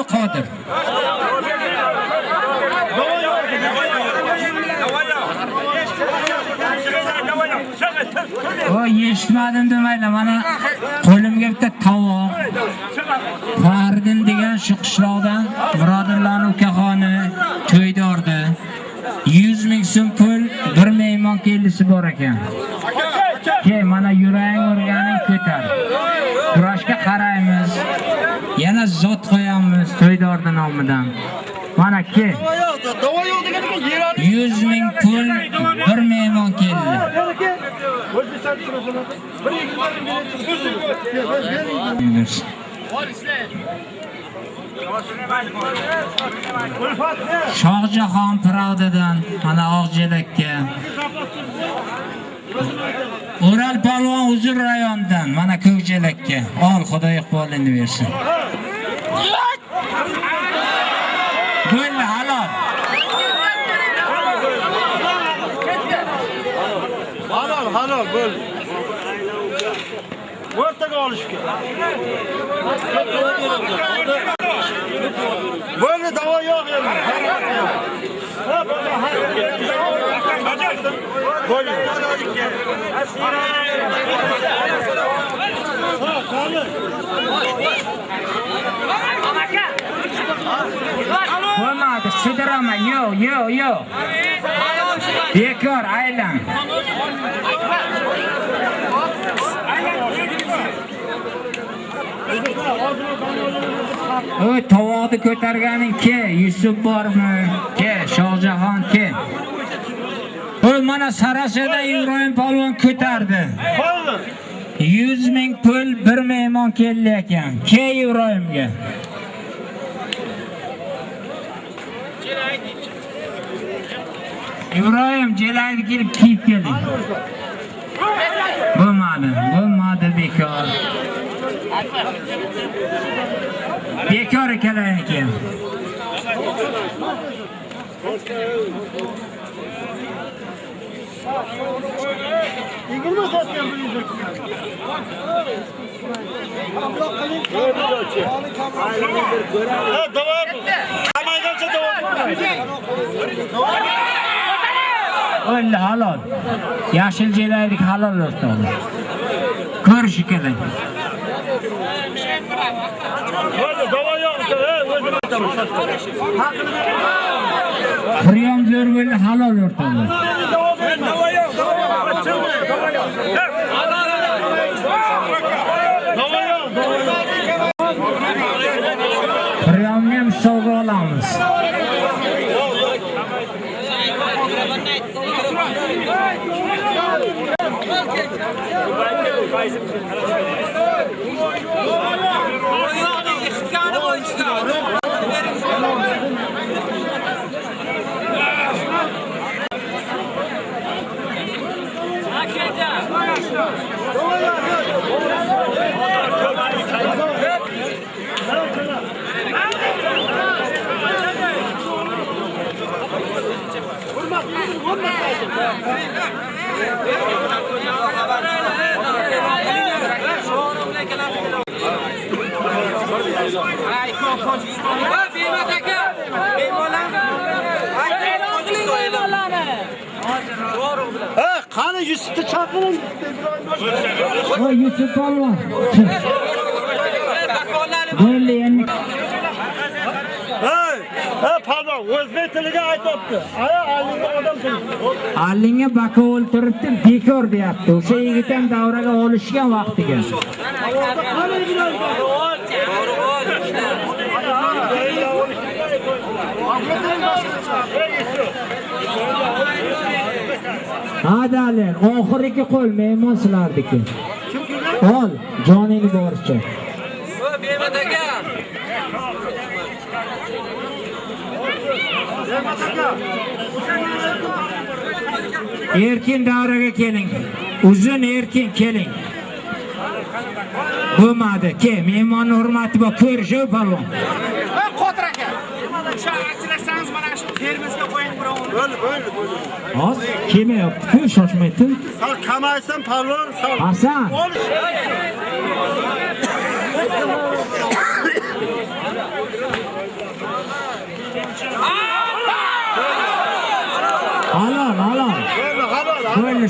Qodir. Voy eshitmadim demaylar. Mana qo'limga bitta tovoq. Fardin degan shu qishloqdan birodarlarning ukaxoni to'ydordi. 100 ming so'm pul, bir mehmon kelisi bor ekan. Ke, mana yuraging urganing ko'tar. Kurashga qaraymiz. Yana zot qo'yamiz to'ydordi nomidan. Mana ke, Davo yo'q, 100 ming pul, bir mehmon keldi. Shohjahon Pravdadan mana Oqjelakka. O'ral palvon uzun rayonidan mana Ko'kjelakka. Ol Xudo iqbolini bersin. Bo'ldi halol. Halol, halol bo'ldi. O'rtaga olishga. Bo'ldi, davo yo'q endi. Ha, Bo'lmadi, sidiraman. Yo'q, yo'q, yo'q. Bekor aylan. Oy, tovoqni ko'targaning ke, Yusuf bormi? Ke, Shohjahon ke. Oy, mana Sarasada Ibrohim polvon ko'tardi. Qo'ydi. 100 ming pul bir mehmon keldi ekan. Ke Ibrohimga. Ibrohim jelayni kelib kiyib keling. Bo'lmadi, bo'lmadi bekor. Bekor ekanlarniki. Yigirma sotgan bu yuzak. Ha, davo. Hamaygancha davo. O'ldi halol. Yashil jelaylik halol do'stlar. Ko'rish kerak. Bo'ldi, davo Priyom zo'r bo'ldi halol o'rtoq. Hurmat, hurmat. Davo Ha, qani Yusufni chaqiring. Voy Yusuf polvon. Bo'ldi endi. Hey, ha, pardon, o'zbek tiliga aytibdi. Aya, allinga odam. Allinga bekor deyapti. O'sha yigit ham davraga olishgan vaqtiga. Hadalar, oxirgi qo'l mehmon sizlarniki. Ol, joningni boricha. Erkin davraga keling. Uzun erkin keling. Bo'lmadi. Ke, mehmonni hurmati bor. Ko'rishu palvon. Qodir aka. Shu achinarsangiz mana shu termizga qo'ying birovni. Bo'ldi, bo'ldi, bo'ldi. Hozir kelmayapti-ku, shoshmaydi. Sal kamaysan palvon, sal. Hasan. Halol, halol. Bo'ldi,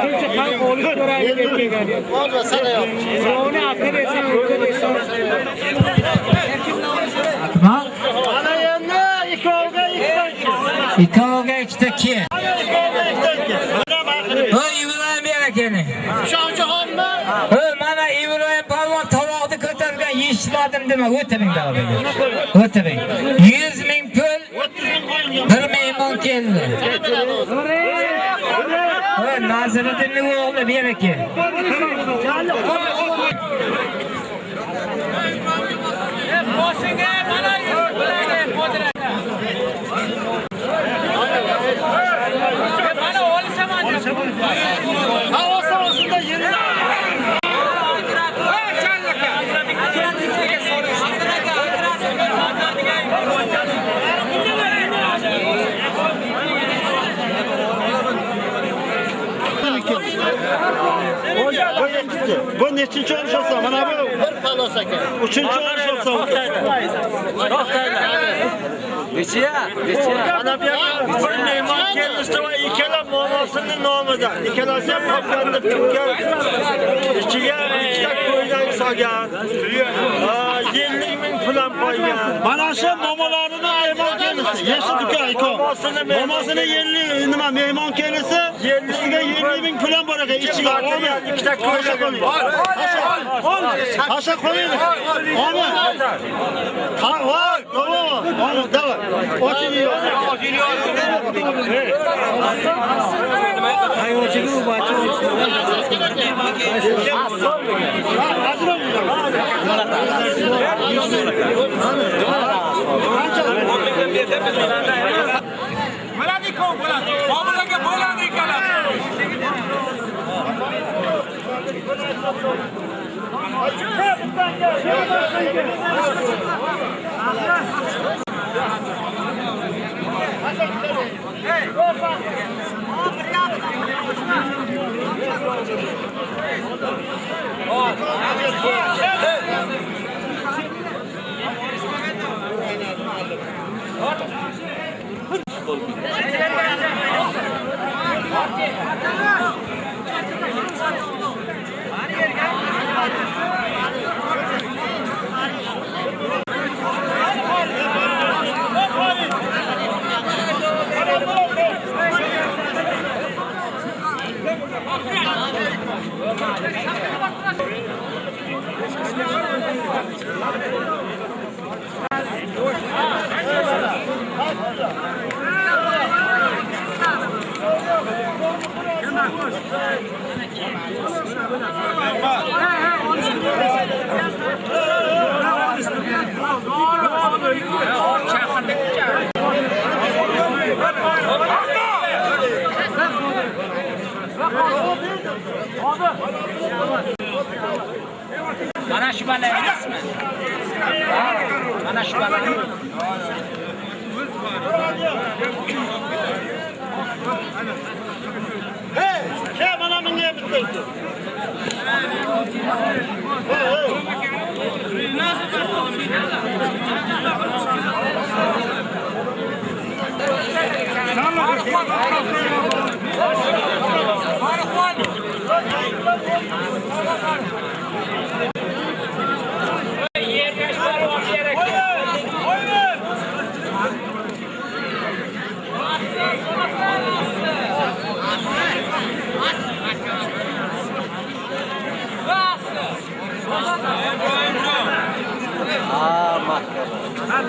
halol. Bo'ldi, shoirda haqini bering. Hozir sana yo'q. Akmal, Mana endi ikkoviga ikkita. ikkoviga ikkita ke. Ikkoviga. Mana baqirib. Ibrohim bera keling. Shohjahonmi? Mana Ibrohim palvon tovoqni ko'targan yeshitmadim dema, o'tiring davraga. O'tiring. 100 ming pul bir mehmon keldi. Hoy, Naziriddinning o'g'li bera ke. Mana yuz. Mana. Ha, olsa da yeri. Bu yetkinchi. Bu nechinchi olish olsa? Mana bu bir palos aka. Uchinchi olish olsa. Mana bu bir mehmon kelishdi va ikkala monosini nomida. Ikkalasi ham qoplanib turgan. Ichiga ikkita qo'ydan solgan. Ha, 50 ming pul ham qo'ygan. Mana shu momolarini mehmon kelisi. Yeshi duka iko. Momosini 50 nima mehmon kelisi, ustiga 50 ming pul ham bor ekan. Ichiga olgan ikkita qo'ydan qo'ying. Hasha qo'ying. Olma. Ha, voy, davom. Olma, davom. Oching Bo'ladi ku, bo'ladi. Qobil aka bo'ladi Hıç golü. Mana shu bala emasmi? Mana shu balani. Hey, ke mana menga bitta. Yerga Ah, Marcelo. Ah,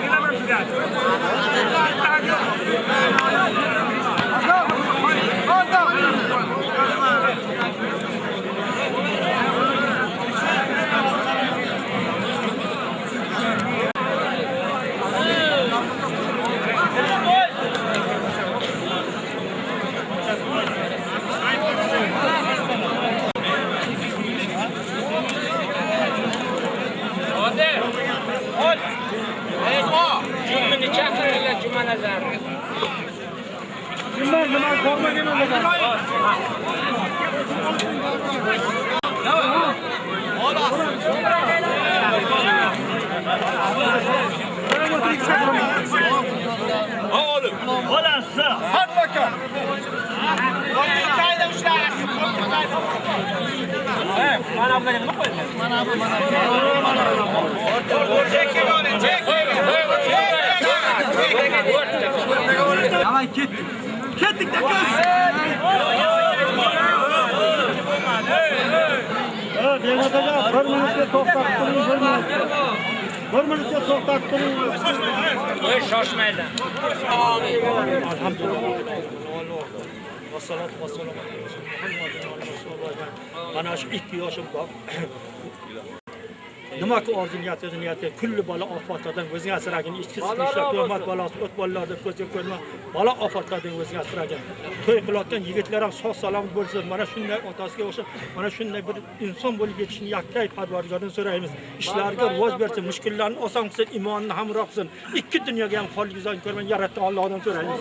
kulli bola ofatlardan o'zing asragin ichki siqishlar tuhmat balosi o't bolalarni ko'zga ko'rma bola ofatlardan o'zing asragin to'y qilayotgan yigitlar ham sog' salomat bo'lsin. Mana shunday otasiga o'xshab mana shunday bir inson bo'lib yetishini yakkay parvardigordan so'raymiz. Ishlariga rivoj bersin mushkullarni oson qilsin imonini hamroh qilsin. Ikki dunyoga ham qonli yuzani ko'rmay yaratgan Allohdan so'raymiz.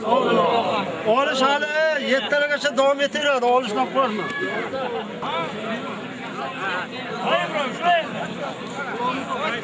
Olish hali 7 tagacha davom etaveradi, olishdan qo'rqma.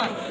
Hadi,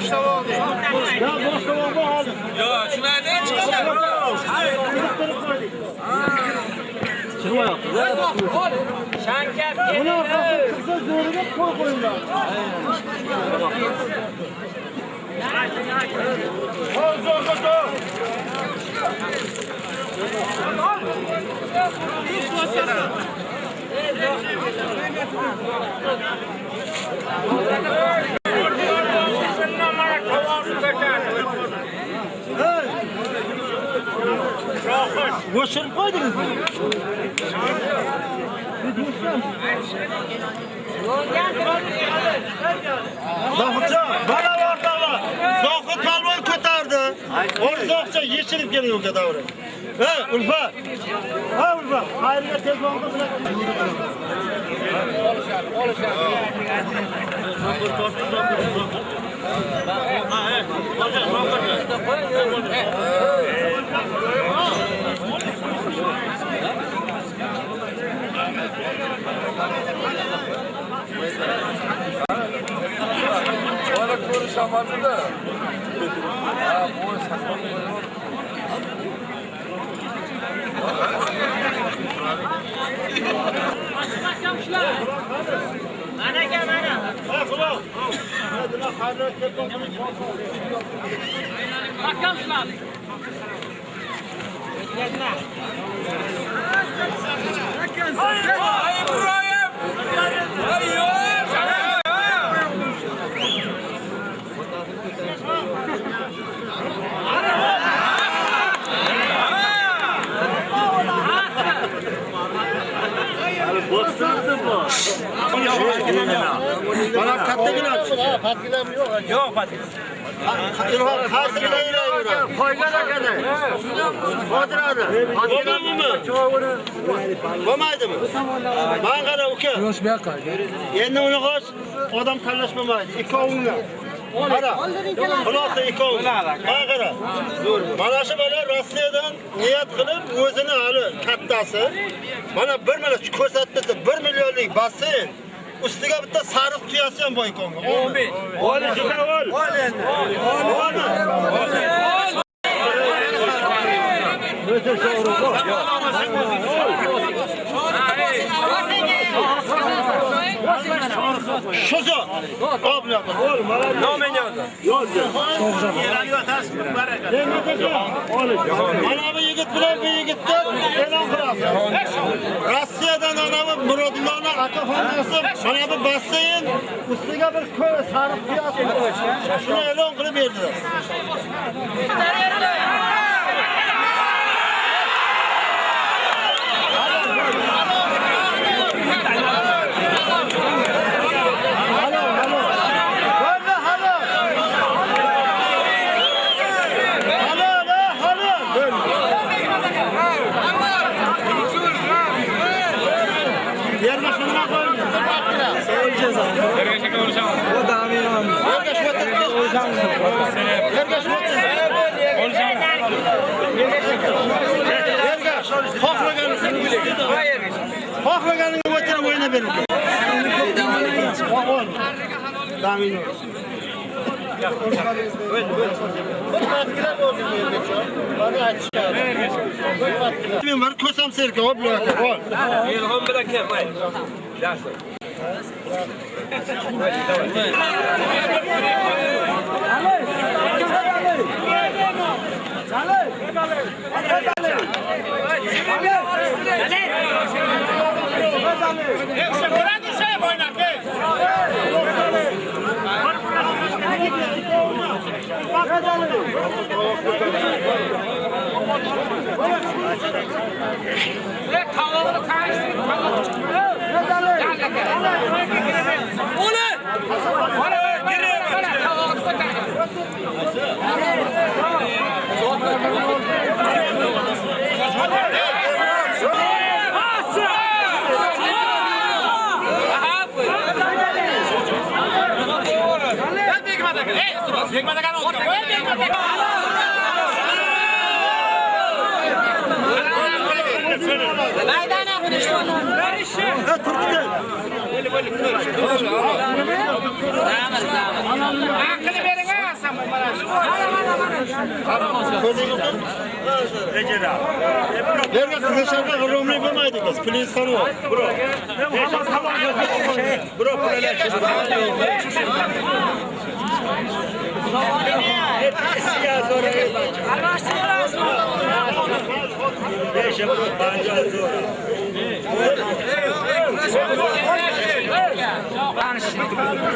hadi. Yo, shulardan chiqadi. Shankar Bunu keldi. arkasını kısa zoruga koy koyunlar. Hadi zorga dur. Boşarıp koydunuz mu? Zohidjon, bana o'rtoqlar. Zohid palvon ko'tardi. O'rzoqcha yechilib kelgan davra. Ha, Ulfa. Ha, Ulfa. Xayrga tez vaqtda bilan. Mana mana. Ha, Xudo. Hadi lan xayrga tez vaqtda. Mahkam shular. Bana kattagina ha, patgilam yo'q. Yo'q, patgilam. Ilhom, qaysigina yuradi? Bo'lmaydimi? Bo'lmaydimi? Men qara uka. Yo'q, bu yoqqa. Endi uni qo'sh, odam tanlashmamaydi. Ikkovingga. Qara. Xulosa ikkoving. Men qara. Mana shu bola Rossiyadan niyat qilib o'zini hali kattasi mana 1 million ko'rsatdi, 1 millionlik basseyn ustiga bitta sariq tuyasi ham boy konga. Amin. Ol, juda ol. Ol endi. Ol. O'ta sho'ri. Shu zot. Hop, bu yoqqa. Ol, mana. Nomen yo'q. Yo'q. Mana bu yigit bilan bu yigitni e'lon qilamiz. Rossiyadan ana bu Murodullohning akaxonasi mana bu basseyn ustiga bir ko'ra sariq tuyasi bor. Shuni e'lon qilib berdilar. Halo, halo. Halo, halo, halo. Yerga shunga qo'ying. Yerga Yerga xohlaganingizni xohlaganingizni o'tirib o'ynab bering. Damin. Men bir ko'sam serka ol bularga. Ol. Ilhom bilan kel, qo'y. Yaxshi. Hadi! Ha, turibdi. Aqli bering ha, mana shu. Yerga qizishanga g'irromlik bo'lmaydi biz. Plyus qani yo'q. Bro. Bro, pullar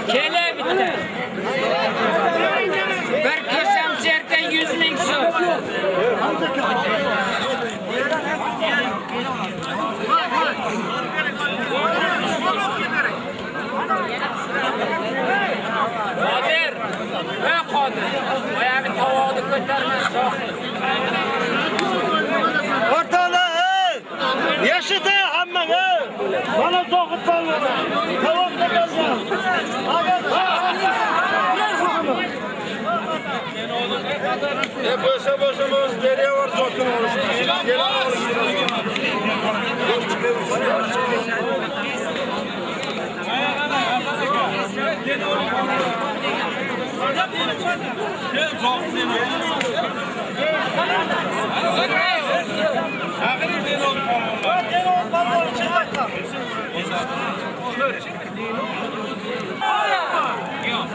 Kele bitti. Bir kesem serten yüz ming so'm. Qodir, ey Qodir, oyog'i tovoqni ko'tarma, shohid. O'rtoqlar, ey! Yashita hammang, ey! Mana zohid polvon. Tavoqqa kelgan. E bo'lsa bo'lsa biz beraver zotini olishimiz. Kelaverishimiz.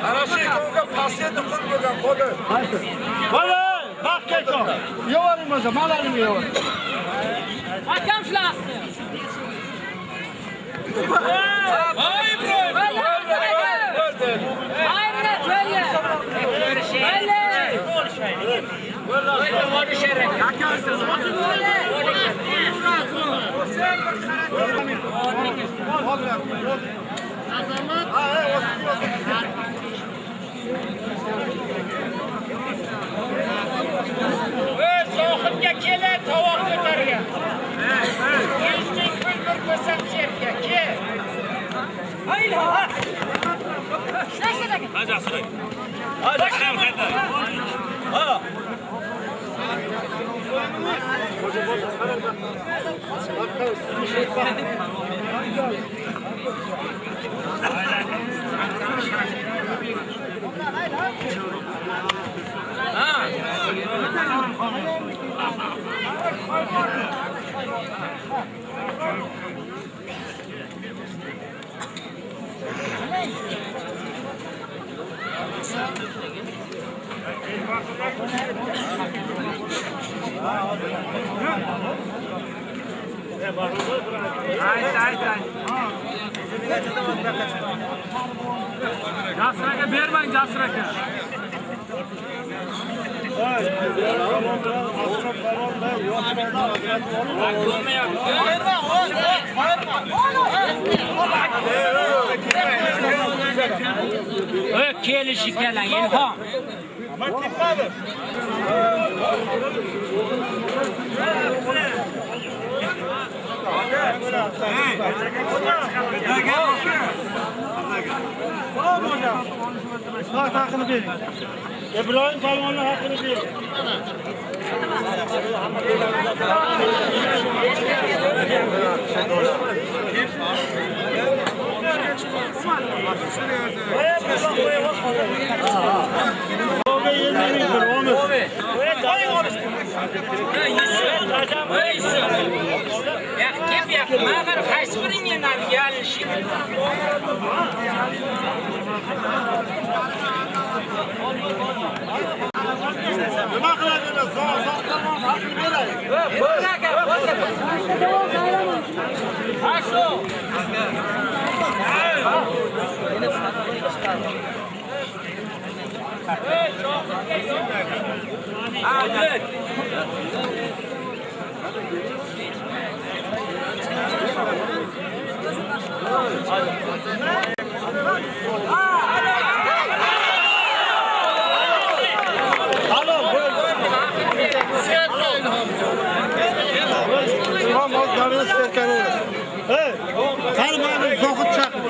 Ana shu ikovga pasiyatni qil bo'lgan qo'di. Voy, baq kelsin. Bo'lsa, malarini yo'varing. Akam shularni. Voy Ibrohim. Ayna cho'lla. Mayli. Mayli, vodi sherak. Ey, sohibga kela tovoq ko'targan. Yuz ming pul bir ko'rsam serka, kel. Jasraga bermang, jasraga. Ey, kelishi kelang, ilhom. Bak hakkını verin. İbrahim polvonun hakkını verin. Ya kim ya? Mağar qaysi biring yana yalishi? Nima qiladingiz? Zohidlarning haqqini beraylik. Imom oldilarini serkan o'rasi. Hey, qani mana zohid chaqir.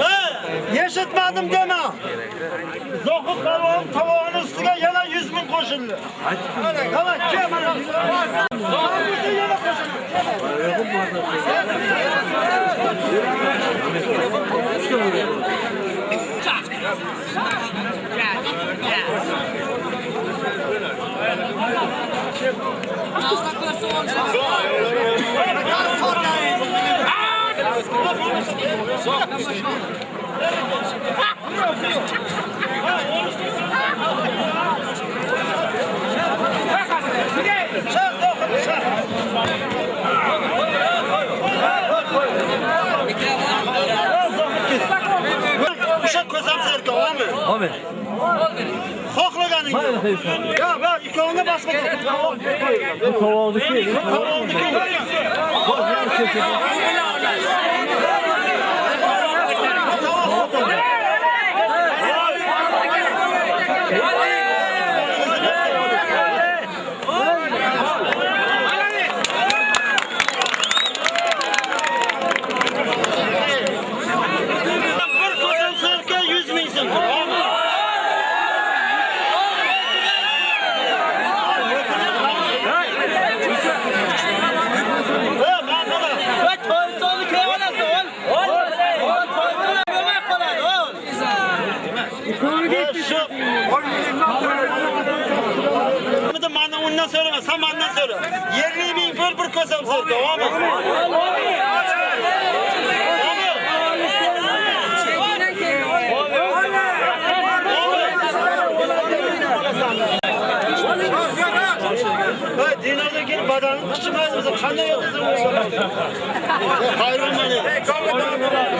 Hey, Yaşatmadım deme. Zoku kalvanın tavuğunun üstüne yana yüz bin koşuldu. Hadi. Tamam, kim? Zoku'nun yana koşuldu. Allah korusun. Allah korusun. o'sha ko'zam serka omi omi xohlaganing yo yo ikkovini boshqa bu sirka, tamam mı? Hey, dinardan kelib badanini qichimaymiz, qanday yo'qsa Hayron meni.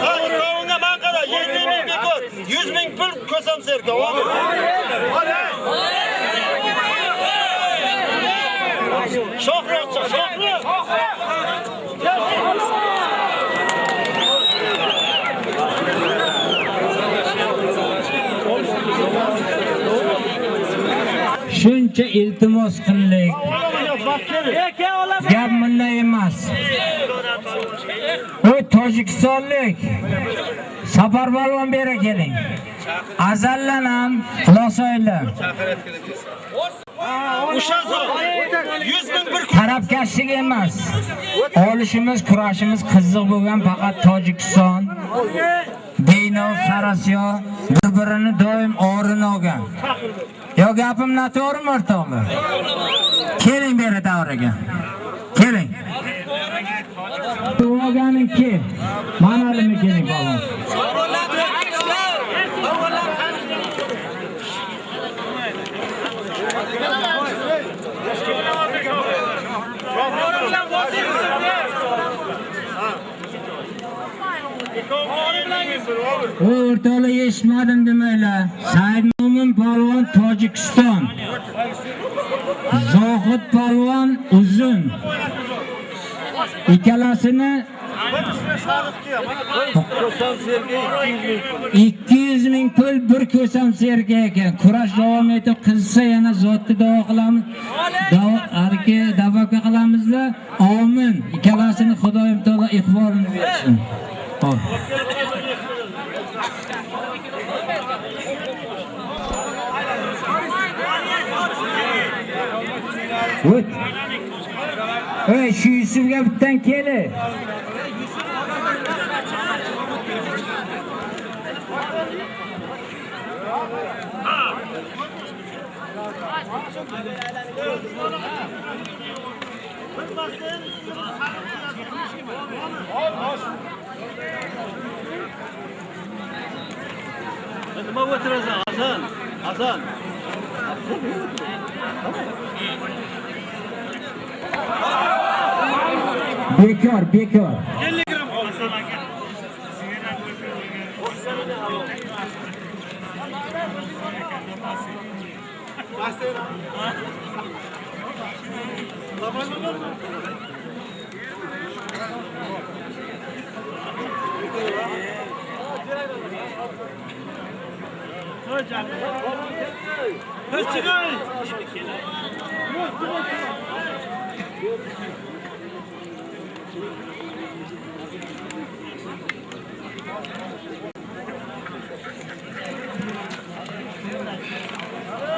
Ha, ikkovunga man qara, 20 ming bekor, 100 ming pul kosam sirka, tamam Shohroqcha. Shuncha iltimos qildik. Gap munda emas. U Tojikistonlik Safarbalvon bera keling. Azallan ham Xulosoyli. O'sha 100 Tarafkashlik emas. Olishimiz, kurashimiz qiziq bo'lgan faqat Tojikiston, Dino, Sarasiyo bir-birini doim o'rin olgan. Yo gapim noto'g'rimi o'rtoqlar? Keling beri davraga. Keling. To'g'aganinki. Manalimi keling bolam. O o'rtoqlar eshitmadim demanglar. Said Mo'min polvon Tojikiston. Zohid polvon Uzun. Ikkalasini 200 ming pul bir ko'sam serga ekan. Kurash davom etib qilsa yana zotni davo qilamiz. Davo arki qilamizlar. Amin. Ikkalasini Xudoyim taolo iqbolini bersin. Xo'p. O't. Ey, shu Yusufga bittan keli. Nima o'tirasan, Hasan? Hasan. Bekor, bekor.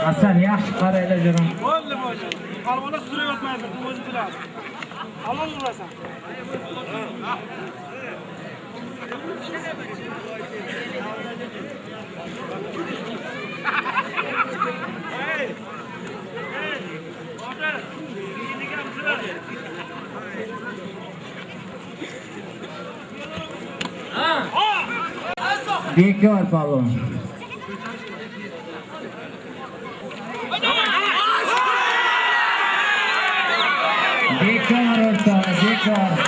Hasan yaxshi qaraylar jirim. Bo'ldi, bo'ldi. Qalbona surayotmaydi, o'zi biladi. Halol urasan. Bekor palvon. Bekor o'rtoq, bekor.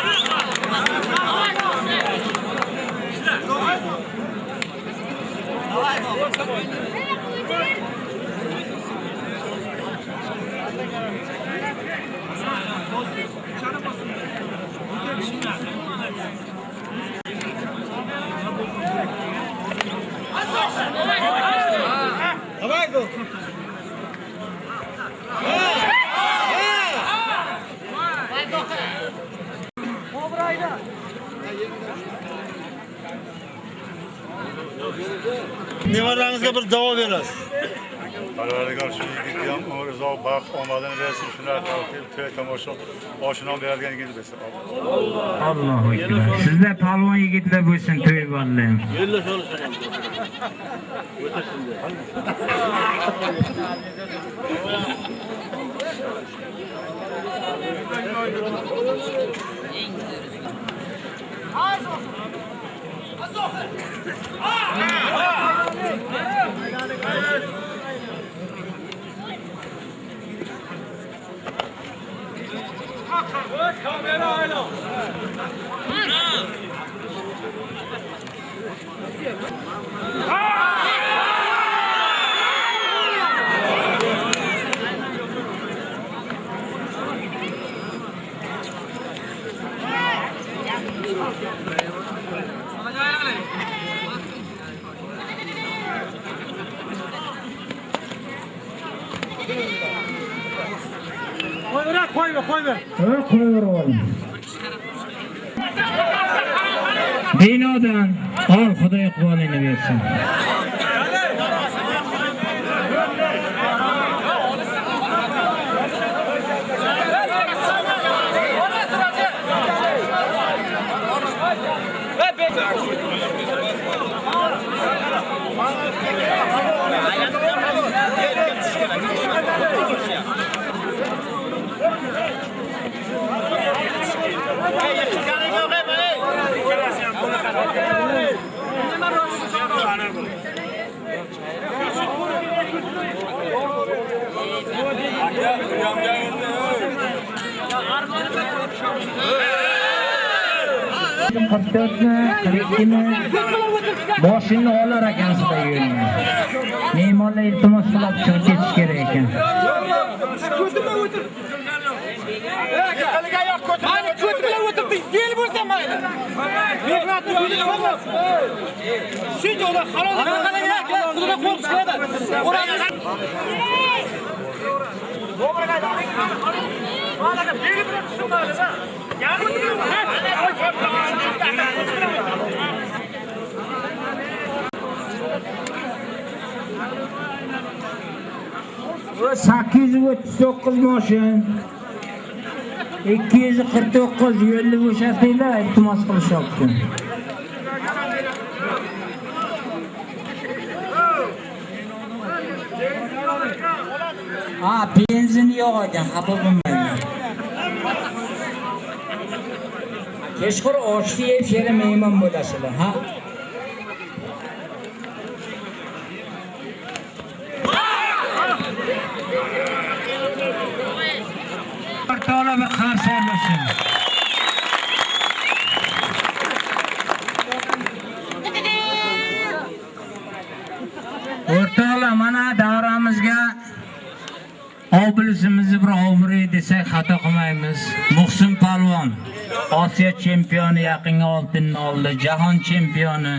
Давай, Гол! Obrayda. Nevarangizga bir davo berasiz. Parvardigor shu yigitga ham uzoq baxt omadini bersin shular to'y tomosha oshinon beradigan yigit bo'lsin Allohu akbar. Sizlar palvon yigitlar bo'lsin to'y Come in, Arnold! Qo'yver. ha qo'yaver o'g'lim binodan ol xudoy iqbolingni bersin qirq to'rtmi qirq ikkimi olar ekan mehmonlar iltimos qilib chiqib ketish kerak ekan Mani ko't bilan o'tirdi, yel bo'lsa mayli. Mehnatni bilib Shuncha ular halol qilgan, qo'rqish keladi. sakkiz yuz o'ttiz to'qqiz moshin ikki yuz qirq to'qqiz yo'lni bo'shatinglar iltimos qilishyapti. Ha benzin yo'q ekan xafa bo'lmanglar kechqurun oshni yeb sherga mehmon bo'lasizlar ha? Taala ve qarshi olmasin. O'rtoqlar, mana davramizga oblisimizni bir ovray desak xato qilmaymiz. Muhsin Palvon Osiyo chempioni yaqinga oltinni oldi, jahon chempioni.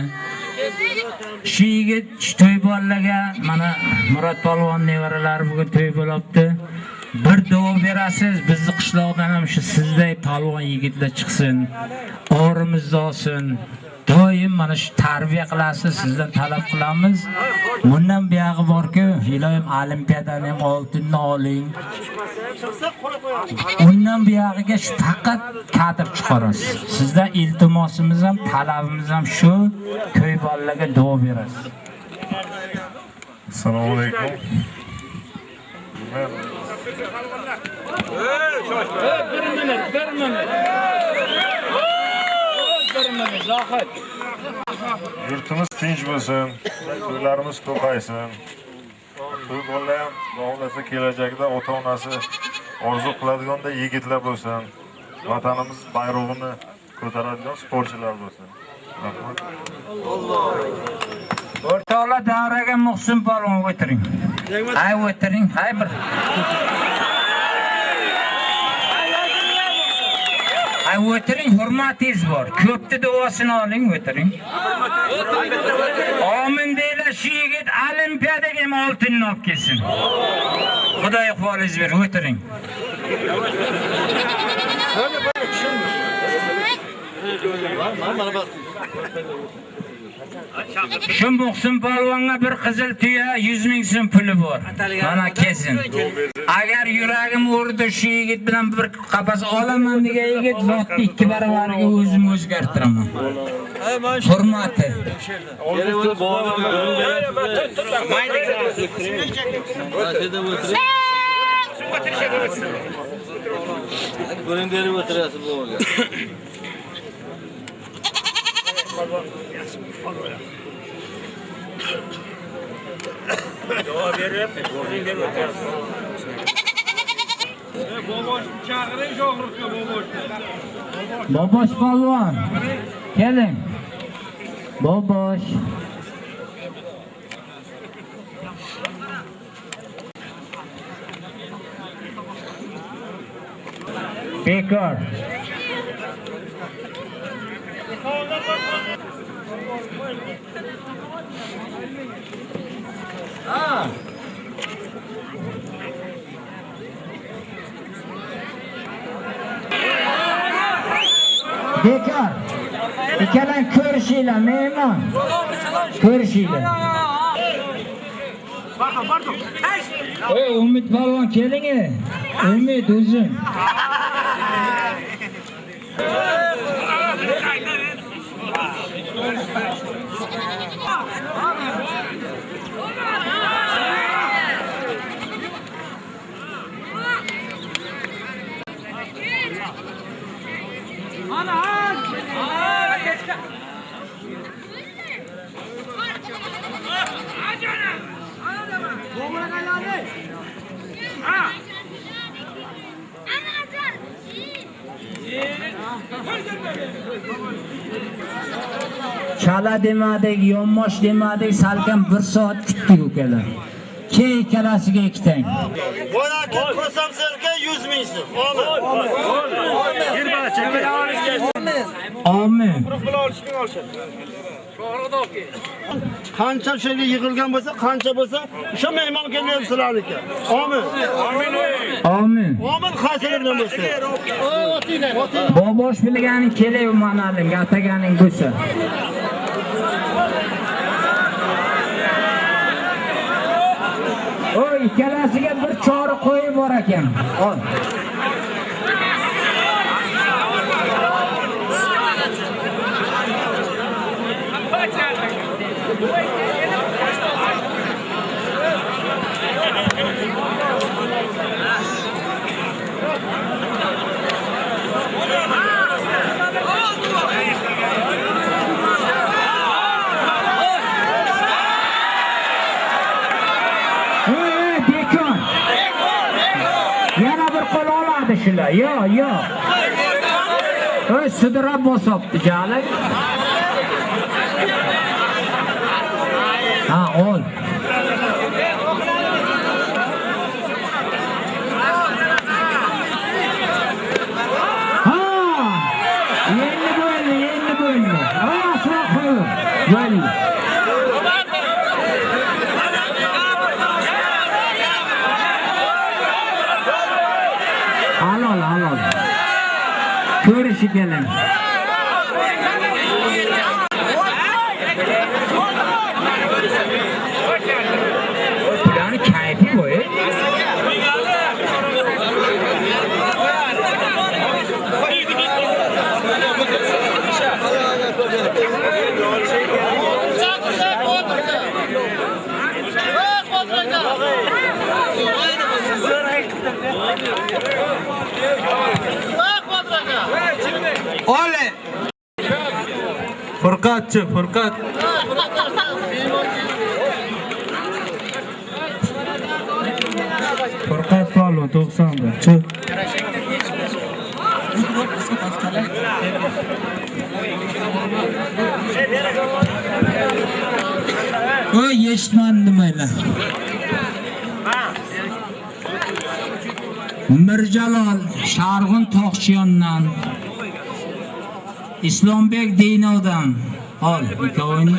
Shu yigit to'y bolalarga mana Murod Palvon nevaralari bugun to'y bo'libdi. Bir duo berasiz, bizni qishloqdan ham shu sizday palvon yigitlar chiqsin. O'rimizni olsin. Doim mana shu tarbiya qilasiz, sizdan talab qilamiz. Bundan buyog'i borku, iloyim olimpiadani ham oltinni oling. Undan buyog'iga shu faqat kadr chiqarasiz. Sizdan iltimosimiz ham, talabimiz ham shu, ko'y bolalarga duo berasiz. assalomu alaykum yurtimiz tinch bo'lsin to'ylarimiz to'qaysin to'y bolalar ham xohlasa kelajakda ota onasi orzu qiladiganday yigitlar bo'lsin vatanimiz bayrog'ini ko'taradigan sportchilar bo'lsin. Rahmat. O'rtoqlar davraga Muhsin polvon o'tiring. Hay o'tiring, hay bir. Hay o'tiring, hurmatingiz bor. Ko'pni duosini oling, o'tiring. Omin deylar, shu yigit olimpiadaga ham oltinni olib kelsin. Xudo iqbolingiz ber, o'tiring. Shu Muhsin polvonga bir qizil tuya 100 ming so'm puli bor. Mana kesin. Agar yuragim urdi shu yigit bilan bir qapas olaman degan yigit vaqtni ikki baravariga o'zim o'zgartiraman. Hurmati. Buning berib o'tirasiz bu Cevap veririm, borcun vermek lazım. Boboş çağırın, çoğurtma boboş. Boboş balvan, gelin. Boboş. Bekar. Bekar. Polvon. Keling. Bobosh. Bekor. Bekor. Ikkalang ko'rishinglar, mehmon. Ko'rishinglar. Ey, Umid polvon keling. Umid Ah! Chala demadik, yonmosh demadik, salkam 1 soat kutdik ukalar. Keyin ikkalasiga ikkitang. Bora aka ko'rsam sizga 100 ming so'm. Amin. Amin. Qancha shunga yig'ilgan bo'lsa, qancha bo'lsa, o'sha mehmon kelyapti sizlarniki. Amin. Amin. Amin xayr bilan bo'lsin. Bobosh bilganing kelay manaling, ataganing bo'lsa. O ikkalasiga bir chori qo'yib bor ekan. Ol. Yo, yo. Oy, sudrab bosibdi jali. Ha, ol. Ha! Endi bo'ldi, endi bo'ldi. Ha, aslo qo'y. Bo'ldi. Halol, halol. Ko'rishi keling. Bularni kayfi bo'y. Ole. Furqatchi, Furqat. Furqat polvon 90 Chi. eshitmadim demanglar. Mirjalol Sharg'un Toqchiyondan Islombek Deynovdan ol ikkovini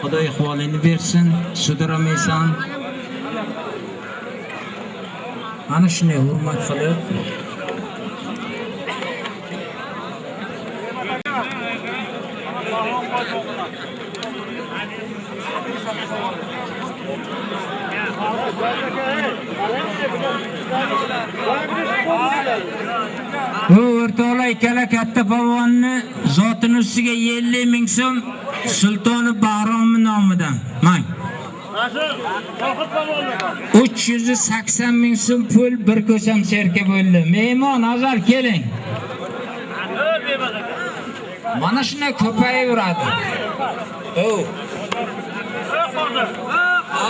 Xudo ihvolini bersin, sudramaysan. Ana shunday hurmat qilib Bu o'rtoqlar ikkala katta polvonni zotini ustiga ism Sultoni Bahrom nomidan. Mang. 380 ming so'm pul bir ko'sham serka bo'ldi. Mehmon azar keling. Mana shunday ko'payaveradi. O.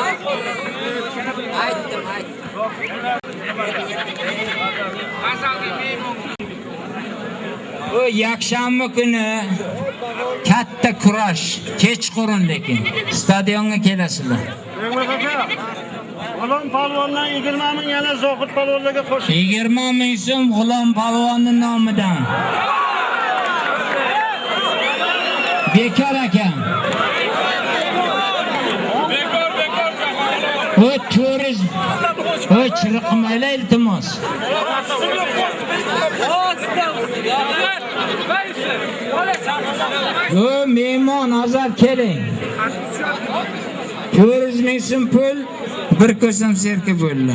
Aytdim, aytdim. Bu yakshanba kuni katta kurash, kechqurun lekin stadionga kelasizlar. G'ulom polvondan 20 ming yana Zohid polvonlarga qo'shib 20 ming so'm G'ulom polvonning nomidan. Bekor aka. O turiz. O chiriqmaylar iltimos. O mehmon azar keling. 400 ming so'm pul bir ko'sam serka bo'ldi.